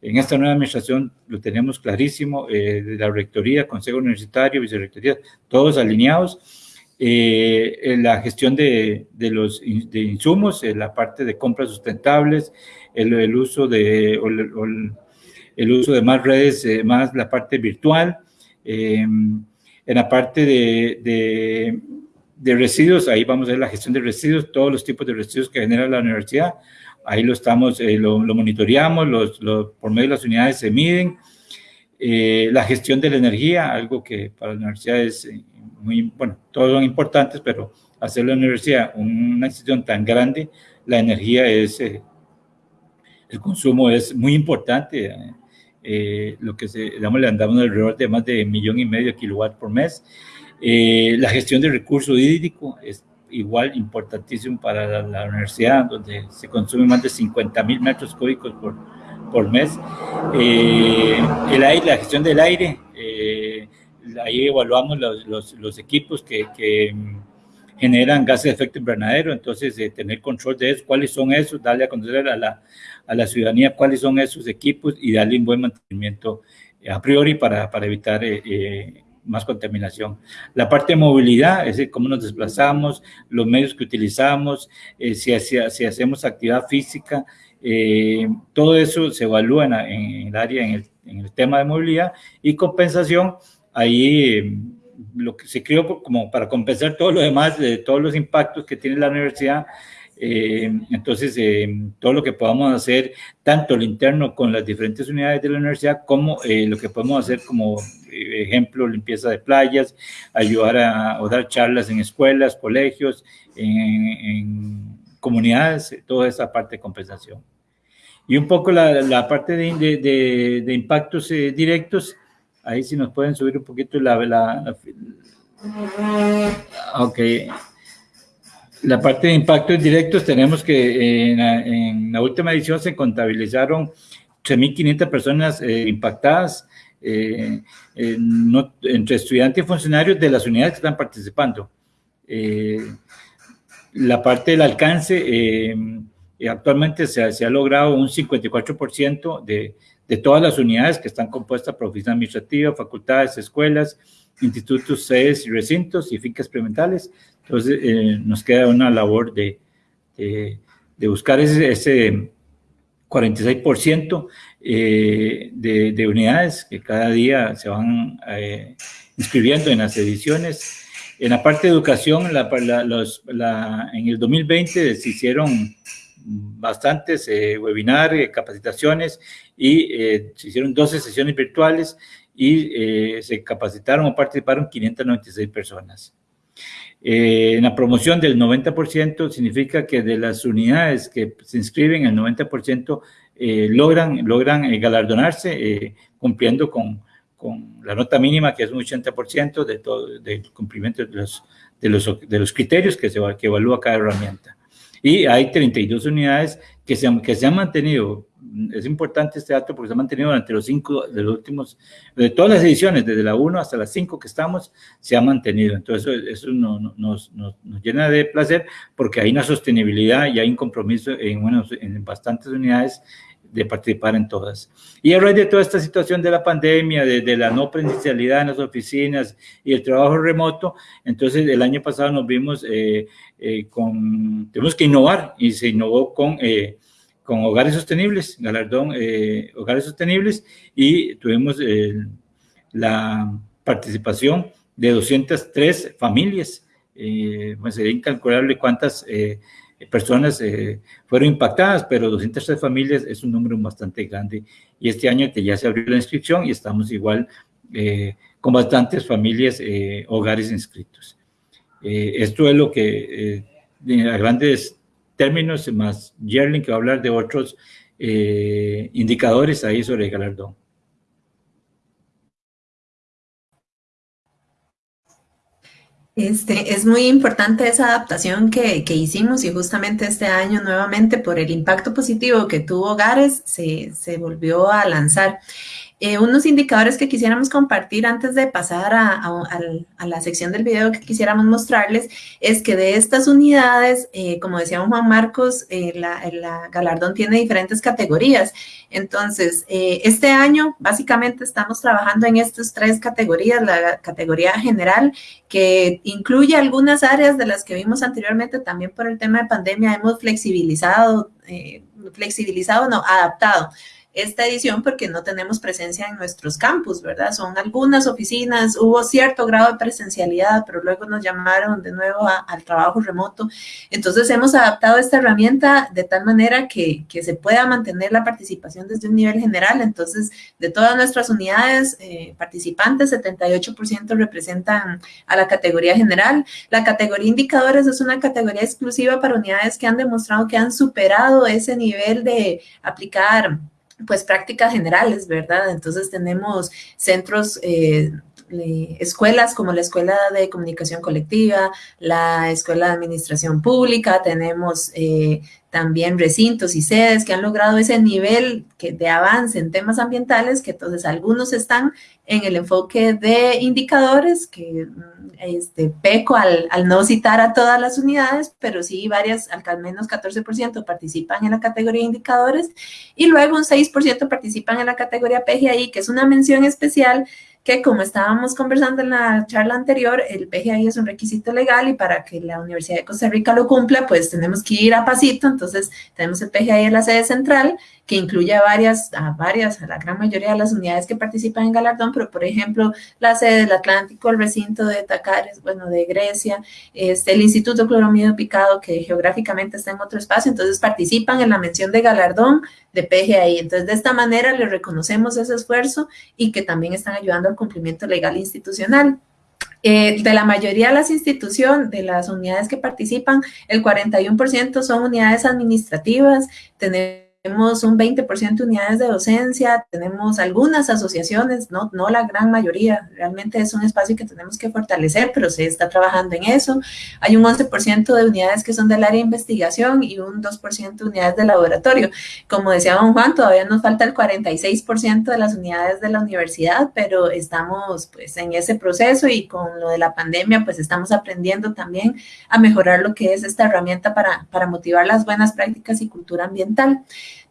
en esta nueva administración lo tenemos clarísimo, eh, la rectoría, consejo universitario, vicerrectoría, todos alineados. Eh, la gestión de, de los de insumos, la parte de compras sustentables, el, uso de el, uso de más redes, eh, más la parte virtual. en la parte de, de, de, residuos, ahí vamos a ver la gestión de residuos, todos los tipos de residuos que genera la universidad, ahí lo estamos, eh, lo, monitoreamos, los, por medio de las unidades se miden. Eh, la gestión de la energía, algo que para la universidad es eh, muy, bueno, todos son importantes, pero hacer la universidad una institución tan grande, la energía es, el consumo es muy importante. lo que se, digamos, le andamos alrededor de más de millón y medio de kilowatts por mes. la gestión de recurso hídrico es igual importantísimo para la, universidad, donde se consume más de 50 mil metros cúbicos por, por mes. Eh, el aire, la gestión del aire, eh, ahí evaluamos los, los, los equipos que, que, generan gases de efecto invernadero, entonces eh, tener control de eso, cuáles son esos, darle a conocer a la, a la ciudadanía cuáles son esos equipos y darle un buen mantenimiento a priori para, para evitar más contaminación. La parte de movilidad, es decir, cómo nos desplazamos, los medios que utilizamos, eh, si, hacemos actividad física, eh, todo eso se evalúa en, el área, en el en el tema de movilidad y compensación, ahí lo que se creó como para compensar todo lo demás, de todos los impactos que tiene la universidad. Eh, entonces, eh, todo lo que podamos hacer, tanto lo interno con las diferentes unidades de la universidad, como eh, lo que podemos hacer como ejemplo, limpieza de playas, ayudar a o dar charlas en escuelas, colegios, en, comunidades, toda esa parte de compensación. Y un poco la, la parte de, de, de impactos directos, Ahí si nos pueden subir un poquito la... la, ok. La parte de impactos directos tenemos que en la, última edición se contabilizaron 3.500 personas eh, impactadas eh, entre estudiantes y funcionarios de las unidades que están participando. Eh, la parte del alcance, actualmente se, se, ha logrado un 54% de, de todas las unidades que están compuestas por oficina administrativa, facultades, escuelas, institutos, sedes y recintos y fincas experimentales. Entonces, eh, nos queda una labor de, de, buscar ese, ese 46% eh, de, de, unidades que cada día se van eh, inscribiendo en las ediciones. En la parte de educación, la, los, en el 2020 se hicieron bastantes eh, webinars, capacitaciones y eh, se hicieron 12 sesiones virtuales y eh, se capacitaron o participaron 596 personas. En la promoción del 90% significa que de las unidades que se inscriben, el 90% logran, logran galardonarse cumpliendo con, con, la nota mínima, que es un 80% de todo, del cumplimiento de los, de los, de los criterios que, se, que evalúa cada herramienta. Y hay 32 unidades que se, que se han mantenido. Es importante este dato porque se han mantenido durante los cinco de los últimos, de todas las ediciones, desde la 1 hasta las 5 que estamos, se ha mantenido. Entonces, eso, nos, nos, nos, llena de placer porque hay una sostenibilidad y hay un compromiso en, bueno, en bastantes unidades de participar en todas. Y a raíz de toda esta situación de la pandemia, de, la no presencialidad en las oficinas y el trabajo remoto, entonces el año pasado nos vimos eh, eh, con, tenemos que innovar y se innovó con, eh, con hogares sostenibles, galardón hogares sostenibles y tuvimos la participación de 203 familias. pues sería incalculable cuántas personas eh, fueron impactadas, pero 203 familias es un número bastante grande. Y este año ya se abrió la inscripción y estamos igual eh, con bastantes familias, eh, hogares inscritos. esto es lo que, a grandes términos, más Jerling que va a hablar de otros indicadores ahí sobre el galardón.
Este, es muy importante esa adaptación que, que, hicimos y justamente este año nuevamente por el impacto positivo que tuvo Hogares se, se volvió a lanzar. Eh, unos indicadores que quisiéramos compartir antes de pasar a, la sección del video que quisiéramos mostrarles es que de estas unidades, eh, como decía Juan Marcos, eh, la, galardón tiene diferentes categorías. Entonces, este año básicamente estamos trabajando en estas tres categorías, la categoría general, que incluye algunas áreas de las que vimos anteriormente, también por el tema de pandemia hemos flexibilizado, flexibilizado, no, adaptado esta edición porque no tenemos presencia en nuestros campus, ¿verdad? Son algunas oficinas, hubo cierto grado de presencialidad, pero luego nos llamaron de nuevo al trabajo remoto. Entonces hemos adaptado esta herramienta de tal manera que, que, se pueda mantener la participación desde un nivel general. Entonces, de todas nuestras unidades eh, participantes, 78% representan a la categoría general. La categoría indicadores es una categoría exclusiva para unidades que han demostrado que han superado ese nivel de aplicar pues prácticas generales, ¿verdad? Entonces tenemos centros, eh, escuelas como la Escuela de Comunicación Colectiva, la Escuela de Administración Pública, tenemos eh, también recintos y sedes que han logrado ese nivel de avance en temas ambientales, que entonces algunos están en el enfoque de indicadores, que mm, este, peco al, no citar a todas las unidades, pero sí varias, al menos 14% participan en la categoría indicadores, y luego un 6% participan en la categoría PGI, que es una mención especial que como estábamos conversando en la charla anterior, el PGI es un requisito legal y para que la Universidad de Costa Rica lo cumpla, pues tenemos que ir a pasito, entonces tenemos el PGI en la sede central, que incluye a varias, a varias, a la gran mayoría de las unidades que participan en Galardón, pero por ejemplo, la sede del Atlántico, el recinto de Tacares, bueno, de Grecia, este, el Instituto Cloromido Picado, que geográficamente está en otro espacio, entonces participan en la mención de Galardón de PGI. Entonces, de esta manera le reconocemos ese esfuerzo y que también están ayudando al cumplimiento legal institucional. Eh, de la mayoría de las instituciones, de las unidades que participan, el 41% son unidades administrativas, tenemos tenemos un 20% de unidades de docencia, tenemos algunas asociaciones, no, la gran mayoría, realmente es un espacio que tenemos que fortalecer, pero se está trabajando en eso. Hay un 11% de unidades que son del área de investigación y un 2% de unidades de laboratorio. Como decía don Juan, todavía nos falta el 46% de las unidades de la universidad, pero estamos pues en ese proceso y con lo de la pandemia pues estamos aprendiendo también a mejorar lo que es esta herramienta para motivar las buenas prácticas y cultura ambiental.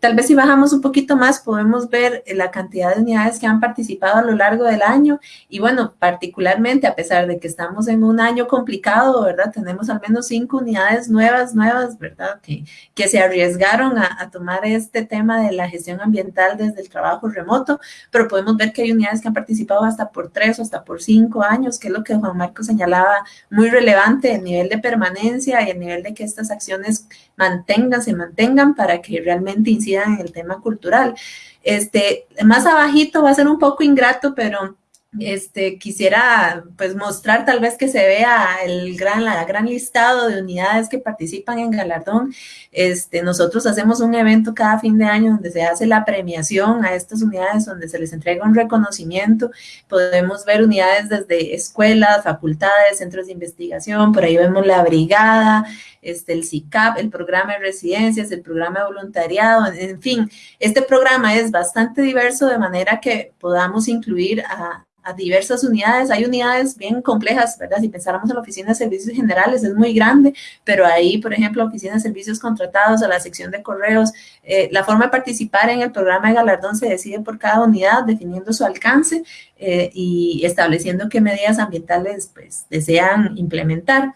Tal vez si bajamos un poquito más podemos ver la cantidad de unidades que han participado a lo largo del año y bueno, particularmente a pesar de que estamos en un año complicado, ¿verdad? Tenemos al menos cinco unidades nuevas, nuevas, ¿verdad? Que, que se arriesgaron a, a tomar este tema de la gestión ambiental desde el trabajo remoto, pero podemos ver que hay unidades que han participado hasta por tres o hasta por cinco años, que es lo que Juan Marco señalaba, muy relevante, el nivel de permanencia y el nivel de que estas acciones mantengan, se mantengan para que realmente incidan en el tema cultural. Este, más abajito va a ser un poco ingrato, pero este, quisiera pues mostrar tal vez que se vea el gran, la gran listado de unidades que participan en Galardón. Este, nosotros hacemos un evento cada fin de año donde se hace la premiación a estas unidades, donde se les entrega un reconocimiento. Podemos ver unidades desde escuelas, facultades, centros de investigación, por ahí vemos la brigada, este, el CICAP, el programa de residencias, el programa de voluntariado, en fin, este programa es bastante diverso de manera que podamos incluir a, a diversas unidades. Hay unidades bien complejas, ¿verdad? Si pensáramos en la oficina de servicios generales, es muy grande, pero ahí, por ejemplo, oficina de servicios contratados o la sección de correos, eh, la forma de participar en el programa de galardón se decide por cada unidad, definiendo su alcance eh, y estableciendo qué medidas ambientales pues, desean implementar.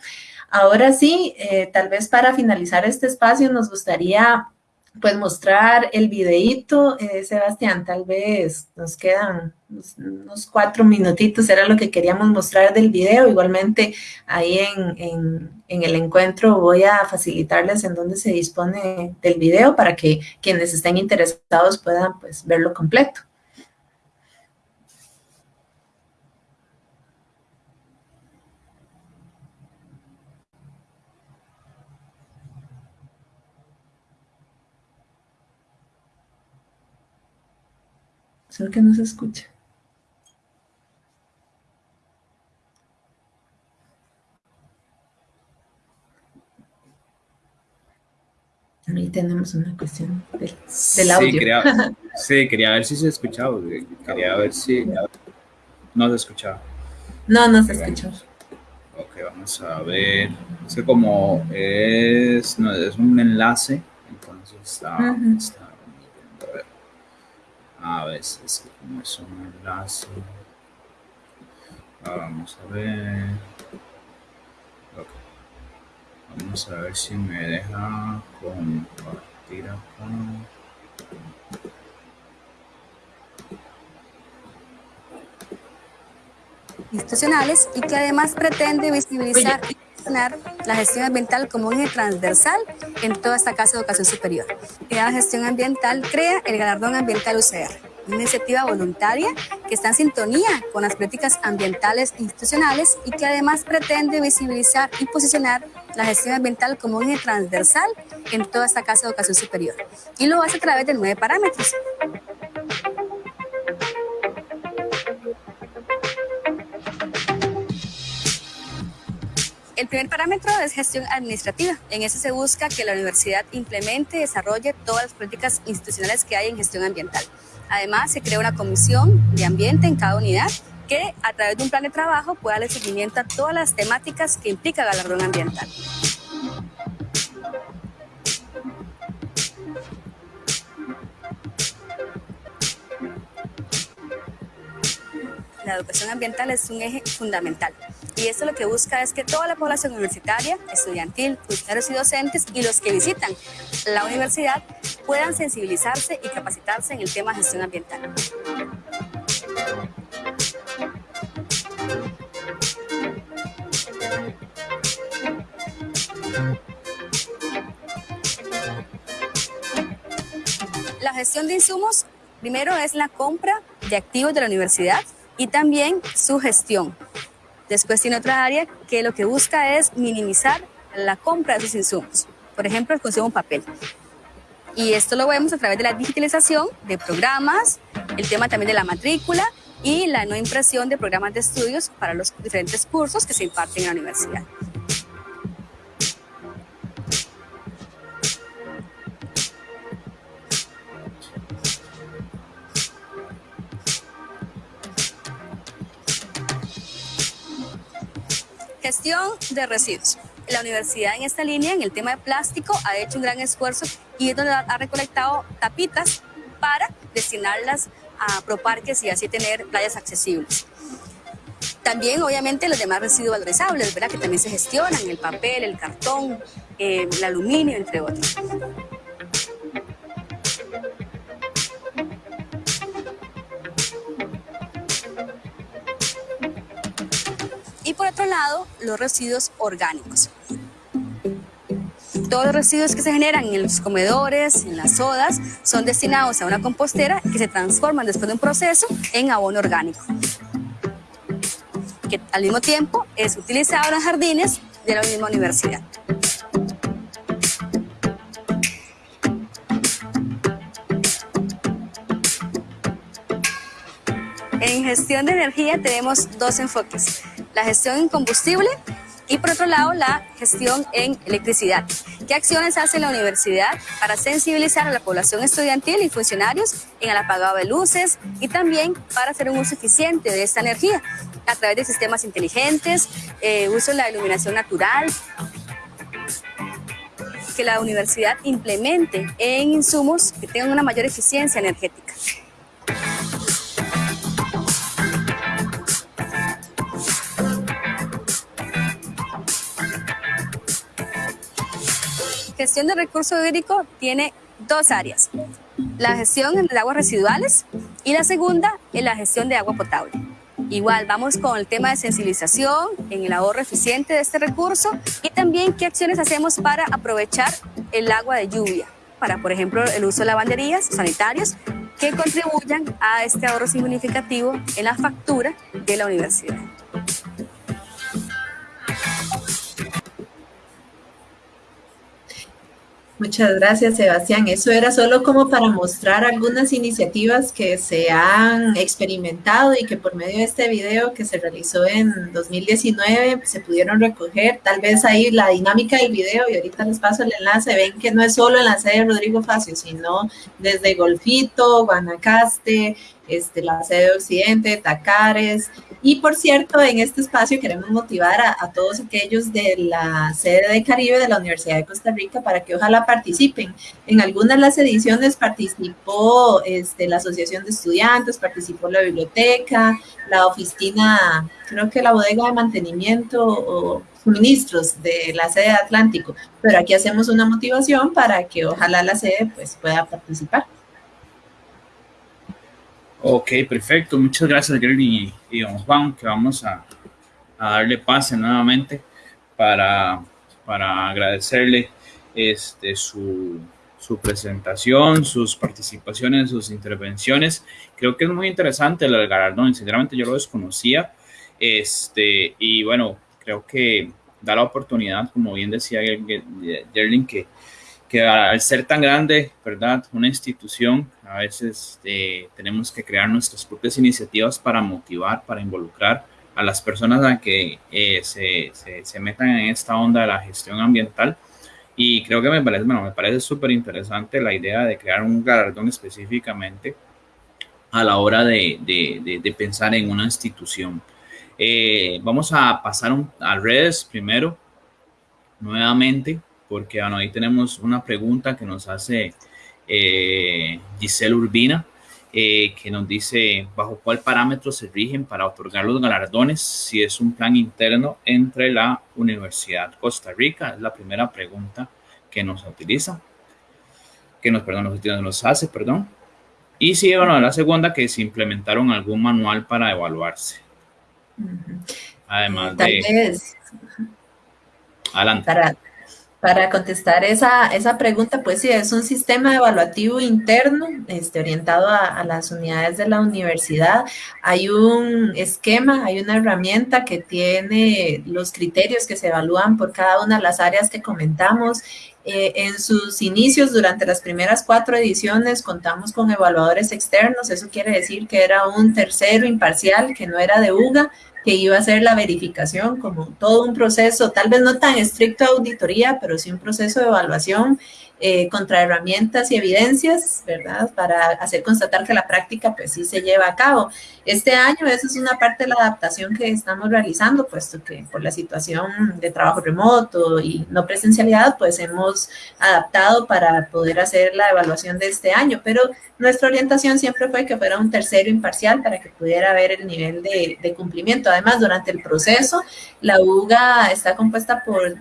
Ahora sí, eh, tal vez para finalizar este espacio nos gustaría pues mostrar el videíto, eh, Sebastián, tal vez nos quedan unos, cuatro minutitos, era lo que queríamos mostrar del video, igualmente ahí en, en, el encuentro voy a facilitarles en dónde se dispone del video para que quienes estén interesados puedan pues verlo completo. Solo que no se escucha. Ahí tenemos una cuestión del, audio.
Sí quería, sí, quería ver si se escuchaba. Quería ver si no se escuchaba.
No, no se escuchó.
Ok, vamos a ver. Es que como es, no, es un enlace, entonces está, está a veces como es un enlace vamos a ver. Vamos a ver si me deja compartir acá.
Institucionales y que además pretende visibilizar la gestión ambiental como un eje transversal en toda esta casa de educación superior. La gestión ambiental crea el galardón ambiental UCR, una iniciativa voluntaria que está en sintonía con las políticas ambientales institucionales y que además pretende visibilizar y posicionar la gestión ambiental como un eje transversal en toda esta casa de educación superior. Y lo hace a través de nueve parámetros. El primer parámetro es gestión administrativa. En ese se busca que la universidad implemente y desarrolle todas las políticas institucionales que hay en gestión ambiental. Además, se crea una comisión de ambiente en cada unidad que a través de un plan de trabajo pueda darle seguimiento a todas las temáticas que implica galardón ambiental. La educación ambiental es un eje fundamental. Y esto lo que busca es que toda la población universitaria, estudiantil, funcionarios y docentes y los que visitan la universidad puedan sensibilizarse y capacitarse en el tema de gestión ambiental. La gestión de insumos, primero es la compra de activos de la universidad y también su gestión. Después tiene otra área que lo que busca es minimizar la compra de esos insumos. Por ejemplo, el consumo de papel. Y esto lo vemos a través de la digitalización de programas, el tema también de la matrícula y la no impresión de programas de estudios para los diferentes cursos que se imparten en la universidad. Gestión de residuos. La universidad en esta línea, en el tema de plástico, ha hecho un gran esfuerzo y es donde ha recolectado tapitas para destinarlas a proparques y así tener playas accesibles. También, obviamente, los demás residuos valorizables, ¿verdad? Que también se gestionan, el papel, el cartón, eh, el aluminio, entre otros. Lado, los residuos orgánicos. Todos los residuos que se generan en los comedores, en las sodas, son destinados a una compostera que se transforman después de un proceso en abono orgánico, que al mismo tiempo es utilizado en jardines de la misma universidad. En gestión de energía tenemos dos enfoques la gestión en combustible y por otro lado la gestión en electricidad. ¿Qué acciones hace la universidad para sensibilizar a la población estudiantil y funcionarios en el apagado de luces y también para hacer un uso eficiente de esta energía a través de sistemas inteligentes, eh, uso de la iluminación natural, que la universidad implemente en insumos que tengan una mayor eficiencia energética. Gestión de recurso hídrico tiene dos áreas. La gestión de aguas residuales y la segunda es la gestión de agua potable. Igual, vamos con el tema de sensibilización en el ahorro eficiente de este recurso y también qué acciones hacemos para aprovechar el agua de lluvia, para, por ejemplo, el uso de lavanderías sanitarios que contribuyan a este ahorro significativo en la factura de la universidad.
Muchas gracias, Sebastián. Eso era solo como para mostrar algunas iniciativas que se han experimentado y que por medio de este video que se realizó en 2019 se pudieron recoger. Tal vez ahí la dinámica del video, y ahorita les paso el enlace, ven que no es solo en la sede de Rodrigo Facio, sino desde Golfito, Guanacaste, este, la sede de Occidente, Tacares. Y por cierto, en este espacio queremos motivar a, todos aquellos de la sede de Caribe de la Universidad de Costa Rica para que ojalá participen. En algunas de las ediciones participó este, la Asociación de Estudiantes, participó la biblioteca, la oficina, creo que la bodega de mantenimiento o suministros de la sede Atlántico, pero aquí hacemos una motivación para que ojalá la sede pues, pueda participar.
Ok, perfecto. Muchas gracias, Gary y, don Juan, que vamos a, darle pase nuevamente para, agradecerle este, su, presentación, sus participaciones, sus intervenciones. Creo que es muy interesante el galardón, sinceramente yo lo desconocía. Este, y bueno, creo que da la oportunidad, como bien decía Gerling, que que al ser tan grande, ¿verdad? Una institución, a veces eh, tenemos que crear nuestras propias iniciativas para motivar, para involucrar a las personas a que eh, se, se, metan en esta onda de la gestión ambiental. Y creo que me parece, bueno, me parece súper interesante la idea de crear un galardón específicamente a la hora de, de, de, pensar en una institución. Eh, vamos a pasar a redes primero, nuevamente porque ahí tenemos una pregunta que nos hace eh, Giselle Urbina. eh, que nos dice bajo cuál parámetro se rigen para otorgar los galardones, si es un plan interno entre la Universidad Costa Rica, es la primera pregunta que nos utiliza, que nos, perdón, nos, nos hace, perdón. Y si, bueno, la segunda, que se implementaron algún manual para evaluarse. Además de...
Adelante. Para, para contestar esa, esa pregunta, pues sí, es un sistema evaluativo interno este, orientado a, las unidades de la universidad. Hay un esquema, hay una herramienta que tiene los criterios que se evalúan por cada una de las áreas que comentamos. Eh, en sus inicios, durante las primeras cuatro ediciones, contamos con evaluadores externos. Eso quiere decir que era un tercero imparcial, que no era de UGA, que iba a hacer la verificación como todo un proceso, tal vez no tan estricto de auditoría, pero sí un proceso de evaluación eh, contra herramientas y evidencias, ¿verdad? Para hacer constatar que la práctica pues sí se lleva a cabo. Este año esa es una parte de la adaptación que estamos realizando, puesto que por la situación de trabajo remoto y no presencialidad, pues hemos adaptado para poder hacer la evaluación de este año, pero nuestra orientación siempre fue que fuera un tercero imparcial para que pudiera ver el nivel de, de cumplimiento. Además, durante el proceso, la UGA está compuesta por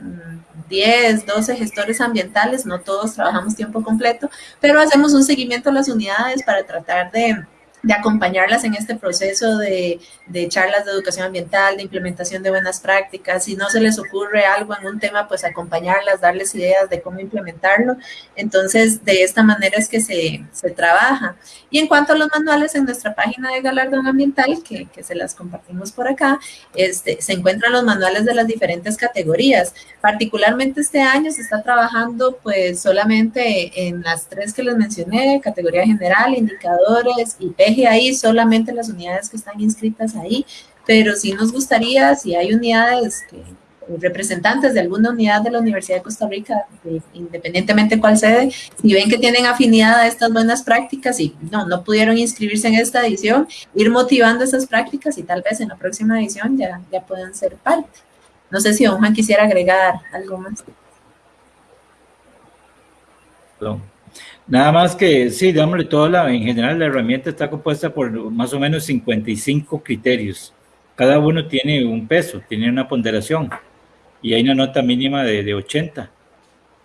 10, 12 gestores ambientales, no todos trabajamos tiempo completo, pero hacemos un seguimiento a las unidades para tratar de de acompañarlas en este proceso de, de, charlas de educación ambiental, de implementación de buenas prácticas. Si no se les ocurre algo en un tema, pues acompañarlas, darles ideas de cómo implementarlo. Entonces, de esta manera es que se, se trabaja. Y en cuanto a los manuales, en nuestra página de galardón ambiental, que, que se las compartimos por acá, este, se encuentran los manuales de las diferentes categorías. Particularmente este año se está trabajando pues solamente en las tres que les mencioné, categoría general, indicadores y ahí solamente las unidades que están inscritas ahí, pero sí nos gustaría, si hay unidades representantes de alguna unidad de la Universidad de Costa Rica, independientemente cuál sede, si ven que tienen afinidad a estas buenas prácticas y no, no pudieron inscribirse en esta edición, ir motivando esas prácticas y tal vez en la próxima edición ya, ya puedan ser parte. No sé si don Juan quisiera agregar algo más.
Nada más que, sí, digámosle, toda la, en general la herramienta está compuesta por más o menos 55 criterios. Cada uno tiene un peso, tiene una ponderación y hay una nota mínima de, de 80.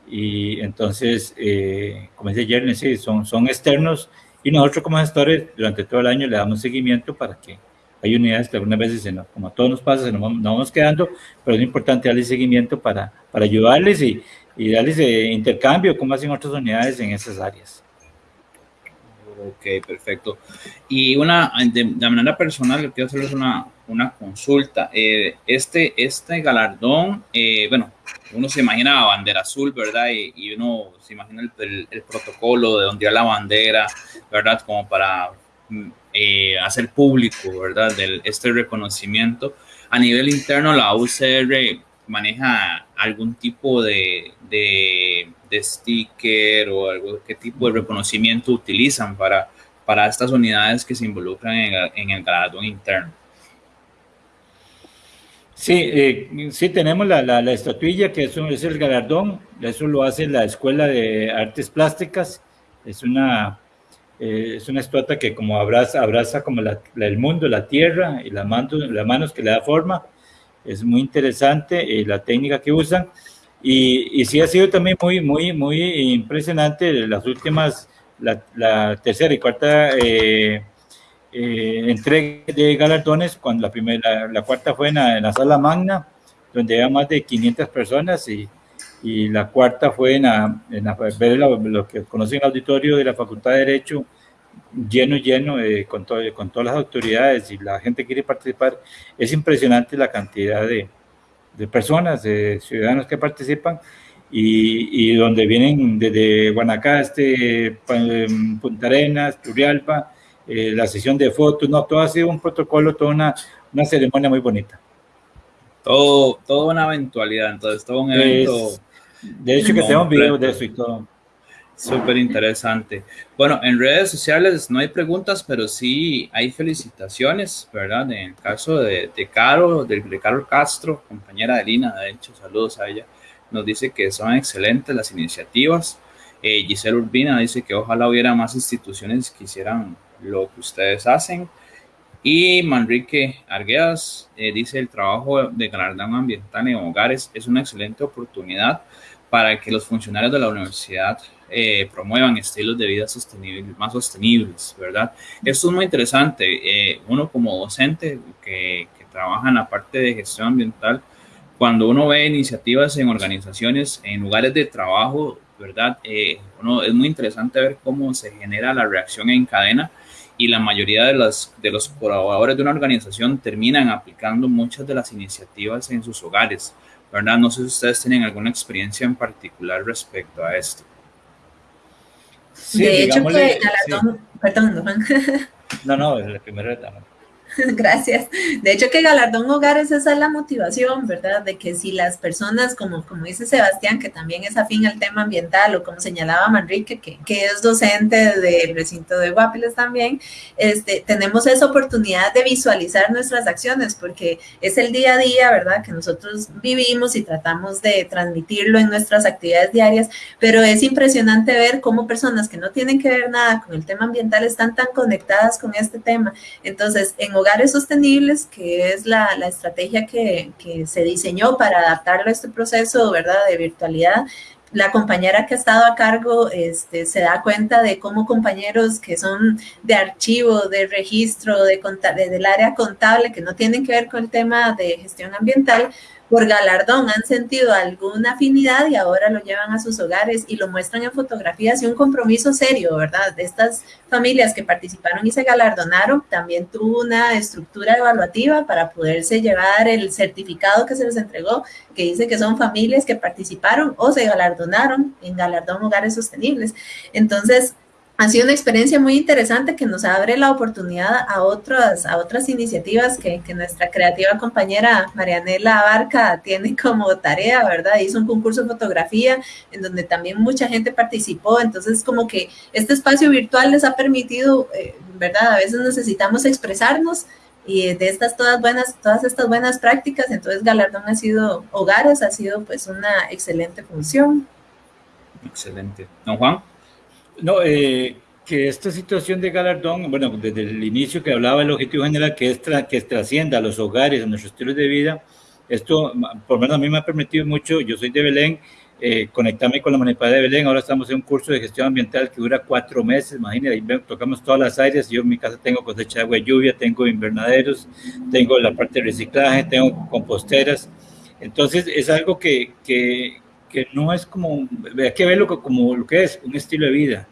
Y entonces, eh, como dice Jeremy, sí, son, son externos y nosotros como gestores durante todo el año le damos seguimiento para que hay unidades que algunas veces, no, como a todos nos pasa, se nos, nos vamos quedando, pero es importante darle seguimiento para, para ayudarles y, y darles intercambio, como hacen otras unidades en esas áreas.
Ok, perfecto. Y una, de, manera personal, quiero hacerles una, una consulta. Eh, este, este galardón, eh, bueno, uno se imagina bandera azul, ¿verdad? Y, uno se imagina el, el, protocolo de ondear la bandera, ¿verdad? Como para mm, eh, hacer público, ¿verdad? Del, este reconocimiento. A nivel interno, la UCR maneja algún tipo de, de, sticker o algo, qué tipo de reconocimiento utilizan para, para estas unidades que se involucran en, el galardón interno.
Sí, eh, sí tenemos la, la, estatuilla que es, es, el galardón, eso lo hace la Escuela de Artes Plásticas, es una, eh, es una estatua que como abraza, abraza como el mundo, la tierra y las manos, las manos que le da forma, es muy interesante eh, la técnica que usan. Y, y, sí ha sido también muy, muy, muy impresionante las últimas, la, tercera y cuarta eh, eh, entrega de galardones, cuando la, primera, la, cuarta fue en la, sala magna, donde había más de 500 personas y, y la cuarta fue en, en lo que conocen el auditorio de la Facultad de Derecho, lleno, lleno, eh, con, todo, con todas las autoridades y la gente quiere participar. Es impresionante la cantidad de, de personas, de ciudadanos que participan y, y, donde vienen desde Guanacaste, Punta Arenas, Turrialba, eh, la sesión de fotos, no, todo ha sido un protocolo, toda una, una ceremonia muy bonita.
Todo, toda una eventualidad, entonces todo un evento.
de hecho, que tenemos videos de eso y todo.
Súper interesante. Bueno, en redes sociales no hay preguntas, pero sí hay felicitaciones, ¿verdad? En el caso de, de Caro, de, de Caro Castro, compañera de Lina, de hecho, saludos a ella, nos dice que son excelentes las iniciativas. Eh, Giselle Urbina dice que ojalá hubiera más instituciones que hicieran lo que ustedes hacen. Y Manrique Arguedas eh, dice el trabajo de galardón ambiental en hogares es una excelente oportunidad para que los funcionarios de la universidad eh, promuevan estilos de vida sostenibles, más sostenibles, ¿verdad? Esto es muy interesante. Eh, uno como docente que, trabaja en la parte de gestión ambiental, cuando uno ve iniciativas en organizaciones, en lugares de trabajo, ¿verdad? uno, es muy interesante ver cómo se genera la reacción en cadena y la mayoría de, de los colaboradores de una organización terminan aplicando muchas de las iniciativas en sus hogares, ¿verdad? No sé si ustedes tienen alguna experiencia en particular respecto a esto.
Sí, de hecho, que Galardón, sí. perdón,
No, no, es la primera etapa.
Gracias. De hecho, que Galardón Hogares, esa es la motivación, ¿verdad? De que si las personas, como, como dice Sebastián, que también es afín al tema ambiental, o como señalaba Manrique, que, que es docente del recinto de Guapiles también, este, tenemos esa oportunidad de visualizar nuestras acciones, porque es el día a día, ¿verdad? Que nosotros vivimos y tratamos de transmitirlo en nuestras actividades diarias, pero es impresionante ver cómo personas que no tienen que ver nada con el tema ambiental están tan conectadas con este tema. Entonces, en hogares sostenibles, que es la, estrategia que, se diseñó para adaptarlo a este proceso, de virtualidad. La compañera que ha estado a cargo este, se da cuenta de cómo compañeros que son de archivo, de registro, de, de, del área contable, que no tienen que ver con el tema de gestión ambiental, por galardón han sentido alguna afinidad y ahora lo llevan a sus hogares y lo muestran en fotografías y un compromiso serio, ¿verdad? De estas familias que participaron y se galardonaron, también tuvo una estructura evaluativa para poderse llevar el certificado que se les entregó, que dice que son familias que participaron o se galardonaron en Galardón Hogares Sostenibles. Entonces, ha sido una experiencia muy interesante que nos abre la oportunidad a otras, a otras iniciativas que, que nuestra creativa compañera Marianela Abarca tiene como tarea, ¿verdad? Hizo un concurso de fotografía en donde también mucha gente participó, entonces como que este espacio virtual les ha permitido, eh, ¿verdad? A veces necesitamos expresarnos y de estas todas buenas, todas estas buenas prácticas, entonces Galardón ha sido hogares, ha sido pues una excelente función.
Excelente. Don Juan.
No, eh, que esta situación de galardón, bueno, desde el inicio que hablaba del objetivo general, que es tra que trascienda a los hogares, a nuestros estilos de vida, esto, por lo menos a mí me ha permitido mucho, yo soy de Belén, eh, conectarme con la municipalidad de Belén, ahora estamos en un curso de gestión ambiental que dura cuatro meses, imagínense, ahí tocamos todas las áreas, yo en mi casa tengo cosecha de agua y lluvia, tengo invernaderos, tengo la parte de reciclaje, tengo composteras, entonces es algo que, que, que no es como, hay que verlo como lo que es, un estilo de vida,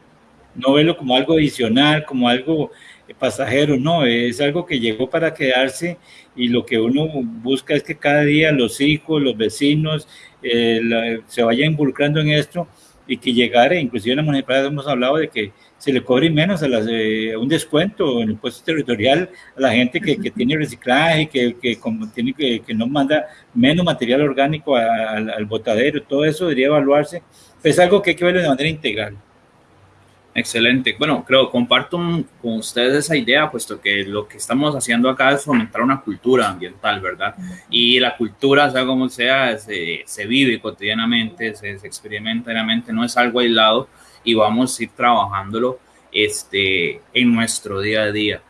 no verlo como algo adicional, como algo pasajero, no, es algo que llegó para quedarse y lo que uno busca es que cada día los hijos, los vecinos eh, la, se vayan involucrando en esto y que llegara, inclusive en la municipalidad hemos hablado de que se le cobre menos a las, eh, un descuento en el impuesto territorial a la gente que, que tiene reciclaje, que, que, como tiene, que, que no manda menos material orgánico al, al botadero, todo eso debería evaluarse, es algo que hay que verlo de manera integral.
Excelente. Bueno, creo, comparto con ustedes esa idea, puesto que lo que estamos haciendo acá es fomentar una cultura ambiental, ¿verdad? Y la cultura, sea como sea, se, se vive cotidianamente, se, se experimenta diariamente, no es algo aislado y vamos a ir trabajándolo este, en nuestro día a día.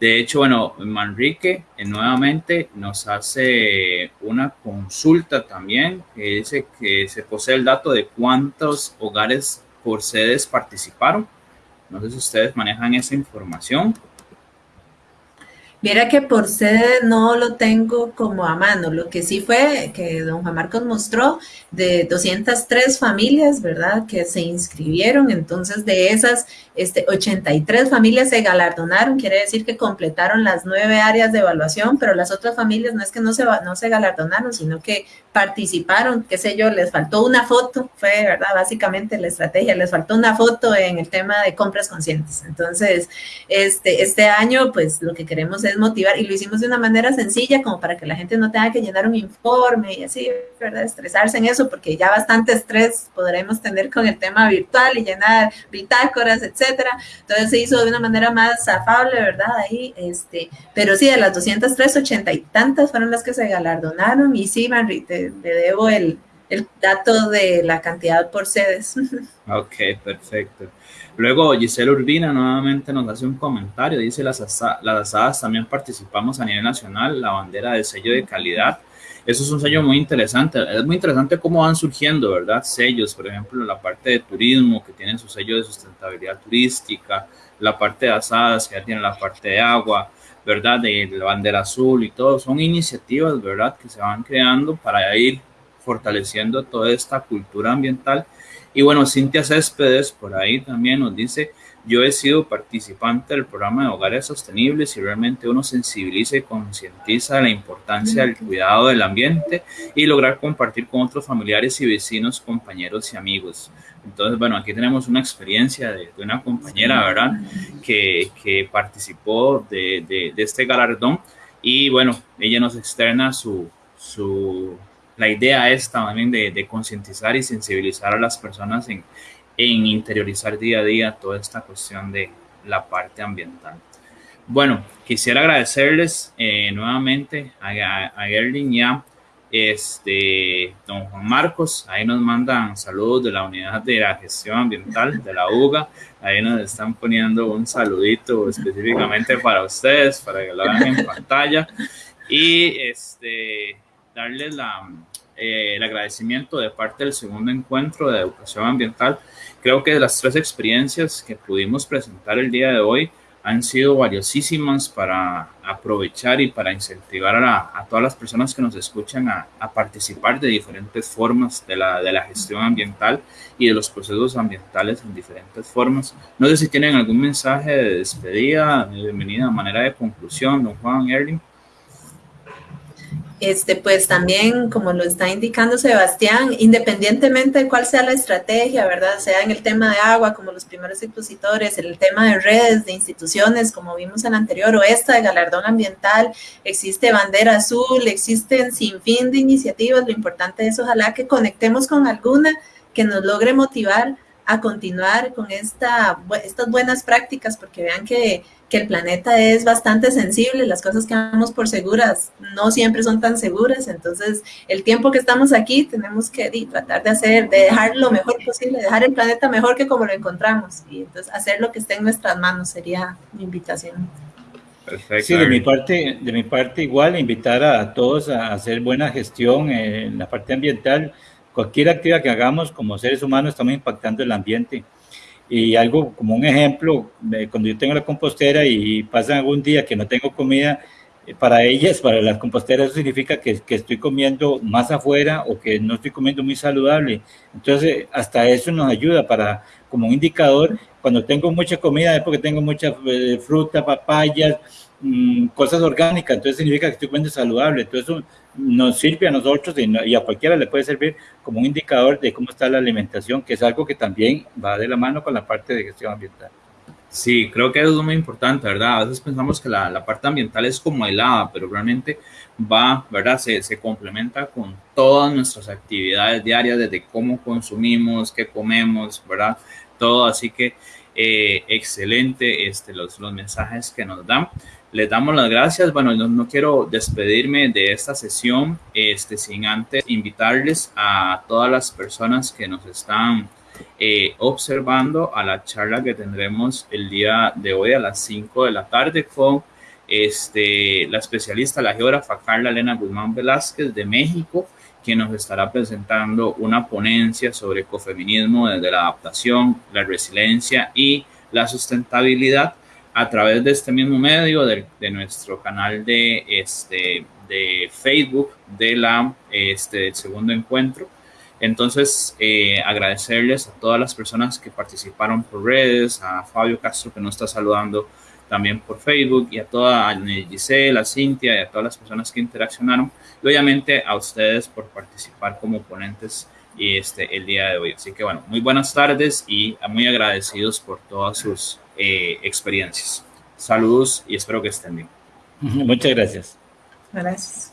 De hecho, bueno, Manrique eh, nuevamente nos hace una consulta también que dice que se posee el dato de cuántos hogares por sedes participaron. No sé si ustedes manejan esa información.
Mira que por sede no lo tengo como a mano. Lo que sí fue que don Juan Marcos mostró de 203 familias, ¿verdad? Que se inscribieron. Entonces, de esas, este, 83 familias se galardonaron. Quiere decir que completaron las nueve áreas de evaluación, pero las otras familias no es que no se, no se galardonaron, sino que participaron, qué sé yo, les faltó una foto, fue, ¿verdad? Básicamente la estrategia, les faltó una foto en el tema de compras conscientes. Entonces, este, este año, pues lo que queremos es motivar y lo hicimos de una manera sencilla como para que la gente no tenga que llenar un informe y así, ¿verdad? Estresarse en eso porque ya bastante estrés podremos tener con el tema virtual y llenar bitácoras, etcétera. Entonces se hizo de una manera más afable, ¿verdad? Ahí, este, pero sí, de las 203, 80 y tantas fueron las que se galardonaron y sí, Manri, te debo el, el dato de la cantidad por sedes.
Ok, perfecto. Luego Giselle Urbina nuevamente nos hace un comentario, dice las, las asadas también participamos a nivel nacional, la bandera del sello de calidad. Eso es un sello muy interesante. Es muy interesante cómo van surgiendo, ¿verdad? Sellos, por ejemplo, la parte de turismo que tiene su sello de sustentabilidad turística, la parte de asadas que ya tiene la parte de agua, ¿verdad? De la bandera azul y todo. Son iniciativas, ¿verdad? Que se van creando para ir fortaleciendo toda esta cultura ambiental. Y bueno, Cintia Céspedes por ahí también nos dice, yo he sido participante del programa de hogares sostenibles y realmente uno sensibiliza y concientiza la importancia del cuidado del ambiente y lograr compartir con otros familiares y vecinos, compañeros y amigos. Entonces, bueno, aquí tenemos una experiencia de, una compañera, ¿verdad? Que, que participó de, de, de, este galardón y bueno, ella nos externa su, su la idea es también de, de concientizar y sensibilizar a las personas en, en, interiorizar día a día toda esta cuestión de la parte ambiental. Bueno, quisiera agradecerles eh, nuevamente a, a, y a este, don Juan Marcos. Ahí nos mandan saludos de la unidad de la gestión ambiental de la UGA. Ahí nos están poniendo un saludito específicamente para ustedes, para que lo vean en pantalla. Y este, darles la, eh, el agradecimiento de parte del segundo encuentro de educación ambiental. Creo que las tres experiencias que pudimos presentar el día de hoy han sido valiosísimas para aprovechar y para incentivar a, la, a todas las personas que nos escuchan a, a, participar de diferentes formas de la, de la gestión ambiental y de los procesos ambientales en diferentes formas. No sé si tienen algún mensaje de despedida, de bienvenida, manera de conclusión, don Juan Erling.
Este, pues también, como lo está indicando Sebastián, independientemente de cuál sea la estrategia, ¿verdad? Sea en el tema de agua, como los primeros expositores, en el tema de redes, de instituciones, como vimos en la anterior, o esta de galardón ambiental, existe bandera azul, existen sin fin de iniciativas. Lo importante es ojalá que conectemos con alguna que nos logre motivar a continuar con esta, estas buenas prácticas, porque vean que, que, el planeta es bastante sensible, las cosas que damos por seguras no siempre son tan seguras, entonces el tiempo que estamos aquí tenemos que di, tratar de hacer, de dejar lo mejor posible, dejar el planeta mejor que como lo encontramos, y entonces hacer lo que esté en nuestras manos sería mi invitación.
Perfecto. Sí, de mi parte, de mi parte igual, invitar a todos a hacer buena gestión en la parte ambiental, cualquier actividad que hagamos como seres humanos estamos impactando el ambiente. Y algo como un ejemplo, cuando yo tengo la compostera y pasa algún día que no tengo comida, eh, para ellas, para las composteras, eso significa que, estoy comiendo más afuera o que no estoy comiendo muy saludable. Entonces, hasta eso nos ayuda para, como un indicador, cuando tengo mucha comida es porque tengo mucha eh, fruta, papayas, mmm, cosas orgánicas, entonces significa que estoy comiendo saludable. Entonces, nos sirve a nosotros y, a cualquiera le puede servir como un indicador de cómo está la alimentación, que es algo que también va de la mano con la parte de gestión ambiental.
Sí, creo que eso es muy importante, ¿verdad? A veces pensamos que la, la parte ambiental es como aislada, pero realmente va, ¿verdad? Se, se, complementa con todas nuestras actividades diarias, desde cómo consumimos, qué comemos, ¿verdad? Todo, así que eh, excelente este, los, los mensajes que nos dan les damos las gracias. Bueno, no, quiero despedirme de esta sesión este, sin antes invitarles a todas las personas que nos están eh, observando a la charla que tendremos el día de hoy a las 5 de la tarde con este, la especialista, la geógrafa Carla Elena Guzmán Velázquez de México, quien nos estará presentando una ponencia sobre ecofeminismo desde la adaptación, la resiliencia y la sustentabilidad a través de este mismo medio, de, de nuestro canal de, este, de Facebook de la, este, del segundo encuentro. Entonces, eh, agradecerles a todas las personas que participaron por redes, a Fabio Castro que nos está saludando también por Facebook y a toda a Gisela, a Cintia y a todas las personas que interaccionaron y obviamente a ustedes por participar como ponentes este, el día de hoy. Así que bueno, muy buenas tardes y muy agradecidos por todas sus eh, experiencias. Saludos y espero que estén bien.
Muchas gracias.
Gracias.